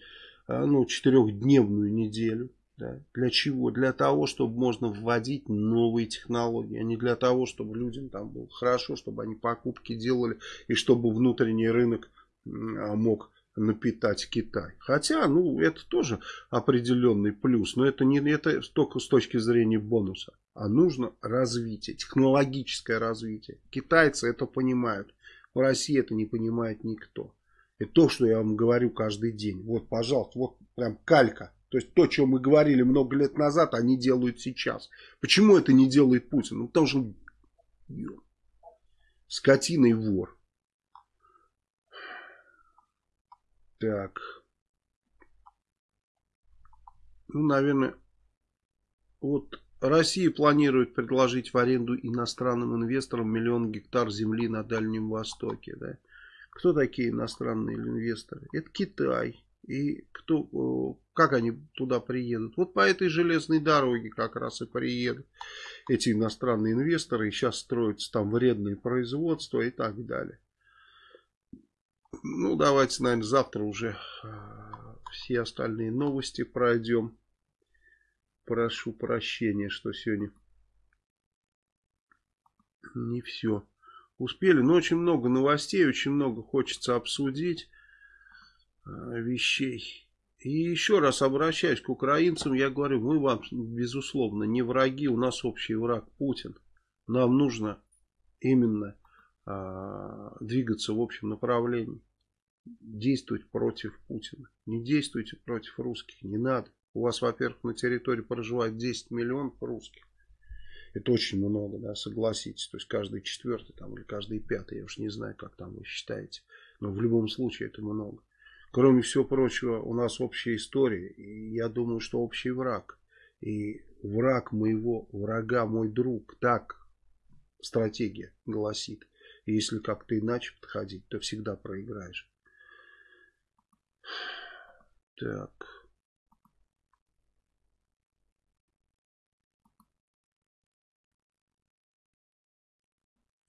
э, ну, 4-дневную неделю. Да. Для чего? Для того, чтобы можно вводить новые технологии, а не для того, чтобы людям там было хорошо, чтобы они покупки делали и чтобы внутренний рынок мог напитать Китай. Хотя, ну, это тоже определенный плюс, но это не это только с точки зрения бонуса, а нужно развитие, технологическое развитие. Китайцы это понимают, в России это не понимает никто. И то, что я вам говорю каждый день. Вот, пожалуйста, вот прям калька. То есть то, что мы говорили много лет назад, они делают сейчас. Почему это не делает Путин? Ну, потому что скотина и вор. Так. Ну, наверное, вот Россия планирует предложить в аренду иностранным инвесторам миллион гектар земли на Дальнем Востоке. Да? Кто такие иностранные инвесторы? Это Китай. И кто, как они туда приедут? Вот по этой железной дороге как раз и приедут эти иностранные инвесторы. И сейчас строятся там вредные производства и так далее. Ну, давайте, наверное, завтра уже а, все остальные новости пройдем. Прошу прощения, что сегодня не все успели. Но очень много новостей, очень много хочется обсудить а, вещей. И еще раз обращаюсь к украинцам, я говорю, мы вам, безусловно, не враги, у нас общий враг Путин. Нам нужно именно а, двигаться в общем направлении действовать против Путина. Не действуйте против русских, не надо. У вас, во-первых, на территории проживает 10 миллионов русских. Это очень много, да, согласитесь. То есть каждый четвертый там, или каждый пятый, я уж не знаю, как там вы считаете. Но в любом случае это много. Кроме всего прочего, у нас общая история. И я думаю, что общий враг. И враг моего врага, мой друг. Так стратегия гласит. И если как-то иначе подходить, то всегда проиграешь. Так.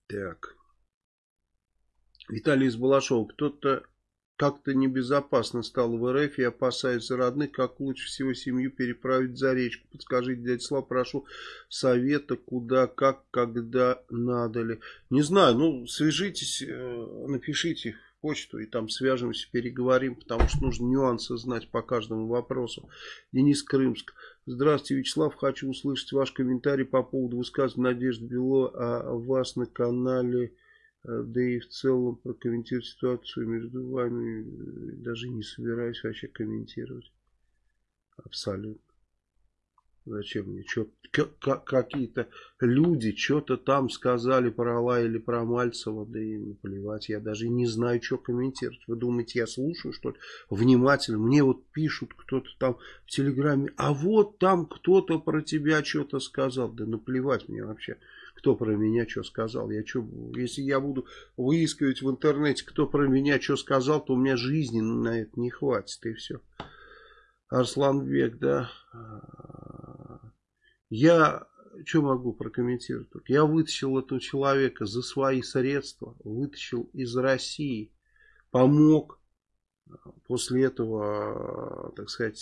Так. Виталий из Балашова. Кто-то как-то небезопасно стал в РФ и опасается родных, как лучше всего семью переправить за речку. Подскажите, дядя Слав, прошу совета, куда, как, когда надо ли. Не знаю, ну, свяжитесь, э, напишите почту и там свяжемся, переговорим, потому что нужно нюансы знать по каждому вопросу. Денис Крымск. Здравствуйте, Вячеслав. Хочу услышать ваш комментарий по поводу высказывания Надежды Бело о вас на канале, э, да и в целом прокомментировать ситуацию между вами. Даже не собираюсь вообще комментировать. Абсолютно. Зачем мне? Какие-то люди что-то там сказали про Алла или про Мальцева, да и наплевать, я даже не знаю, что комментировать. Вы думаете, я слушаю, что ли? Внимательно. Мне вот пишут кто-то там в Телеграме, а вот там кто-то про тебя что-то сказал. Да наплевать мне вообще, кто про меня что сказал. Я что, если я буду выискивать в интернете, кто про меня что сказал, то у меня жизни на это не хватит, и все. Арсланбек, да. Я что могу прокомментировать? Я вытащил этого человека за свои средства, вытащил из России, помог После этого, так сказать,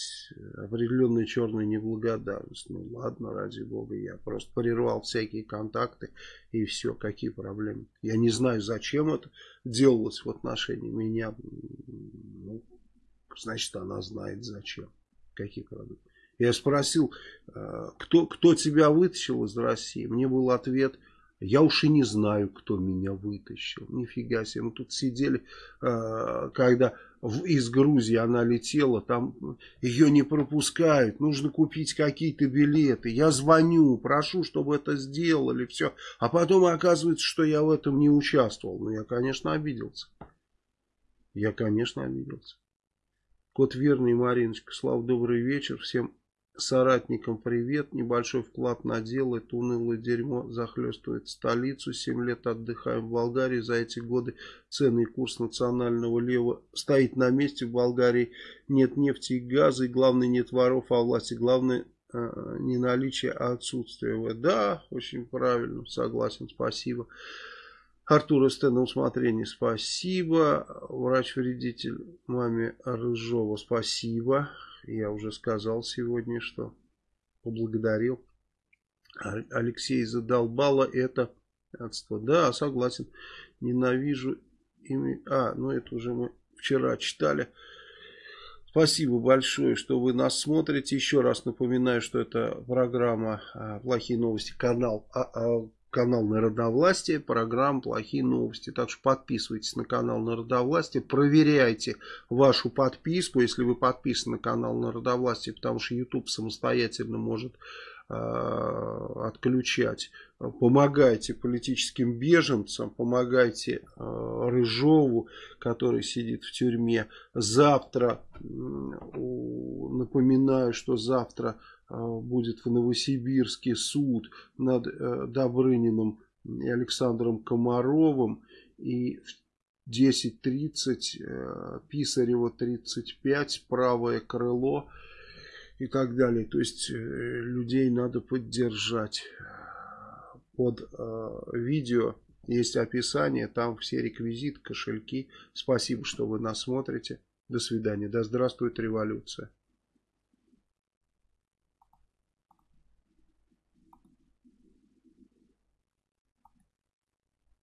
определенная черная неблагодарность. Ну ладно, ради бога, я просто прервал всякие контакты и все, какие проблемы. Я не знаю, зачем это делалось в отношении меня. Ну, значит, она знает зачем. Какие проблемы. Я спросил, э, кто, кто тебя вытащил из России? Мне был ответ, я уж и не знаю, кто меня вытащил. Нифига себе. Мы тут сидели, э, когда из Грузии она летела, там ее не пропускают, нужно купить какие-то билеты. Я звоню, прошу, чтобы это сделали, все. А потом оказывается, что я в этом не участвовал. Ну, я, конечно, обиделся. Я, конечно, обиделся. Кот верный, Мариночка, Слава, добрый вечер. Всем Соратникам привет. Небольшой вклад на дело. Это унылое дерьмо захлестывает столицу. Семь лет отдыхаем в Болгарии. За эти годы ценный курс национального лева стоит на месте. В Болгарии нет нефти и газа. И главное нет воров, а власти. Главное э, не наличие, а отсутствие. Да, очень правильно. Согласен. Спасибо. Артур СТ на усмотрение. Спасибо. Врач-вредитель маме Рыжова. Спасибо. Я уже сказал сегодня, что поблагодарил. Алексей задолбало это адство. Да, согласен. Ненавижу ими. А, ну это уже мы вчера читали. Спасибо большое, что вы нас смотрите. Еще раз напоминаю, что это программа а, «Плохие новости», канал а, а, канал Народовластия, программа «Плохие новости». Так что подписывайтесь на канал Народовластия, проверяйте вашу подписку, если вы подписаны на канал Народовластия, потому что YouTube самостоятельно может э, отключать. Помогайте политическим беженцам, помогайте э, Рыжову, который сидит в тюрьме. Завтра, напоминаю, что завтра а, будет в Новосибирске суд над э, Добрыниным и Александром Комаровым. И в 10.30 э, Писарева 35, правое крыло и так далее. То есть э, людей надо поддержать. Под видео есть описание, там все реквизиты, кошельки. Спасибо, что вы нас смотрите. До свидания. Да здравствует революция.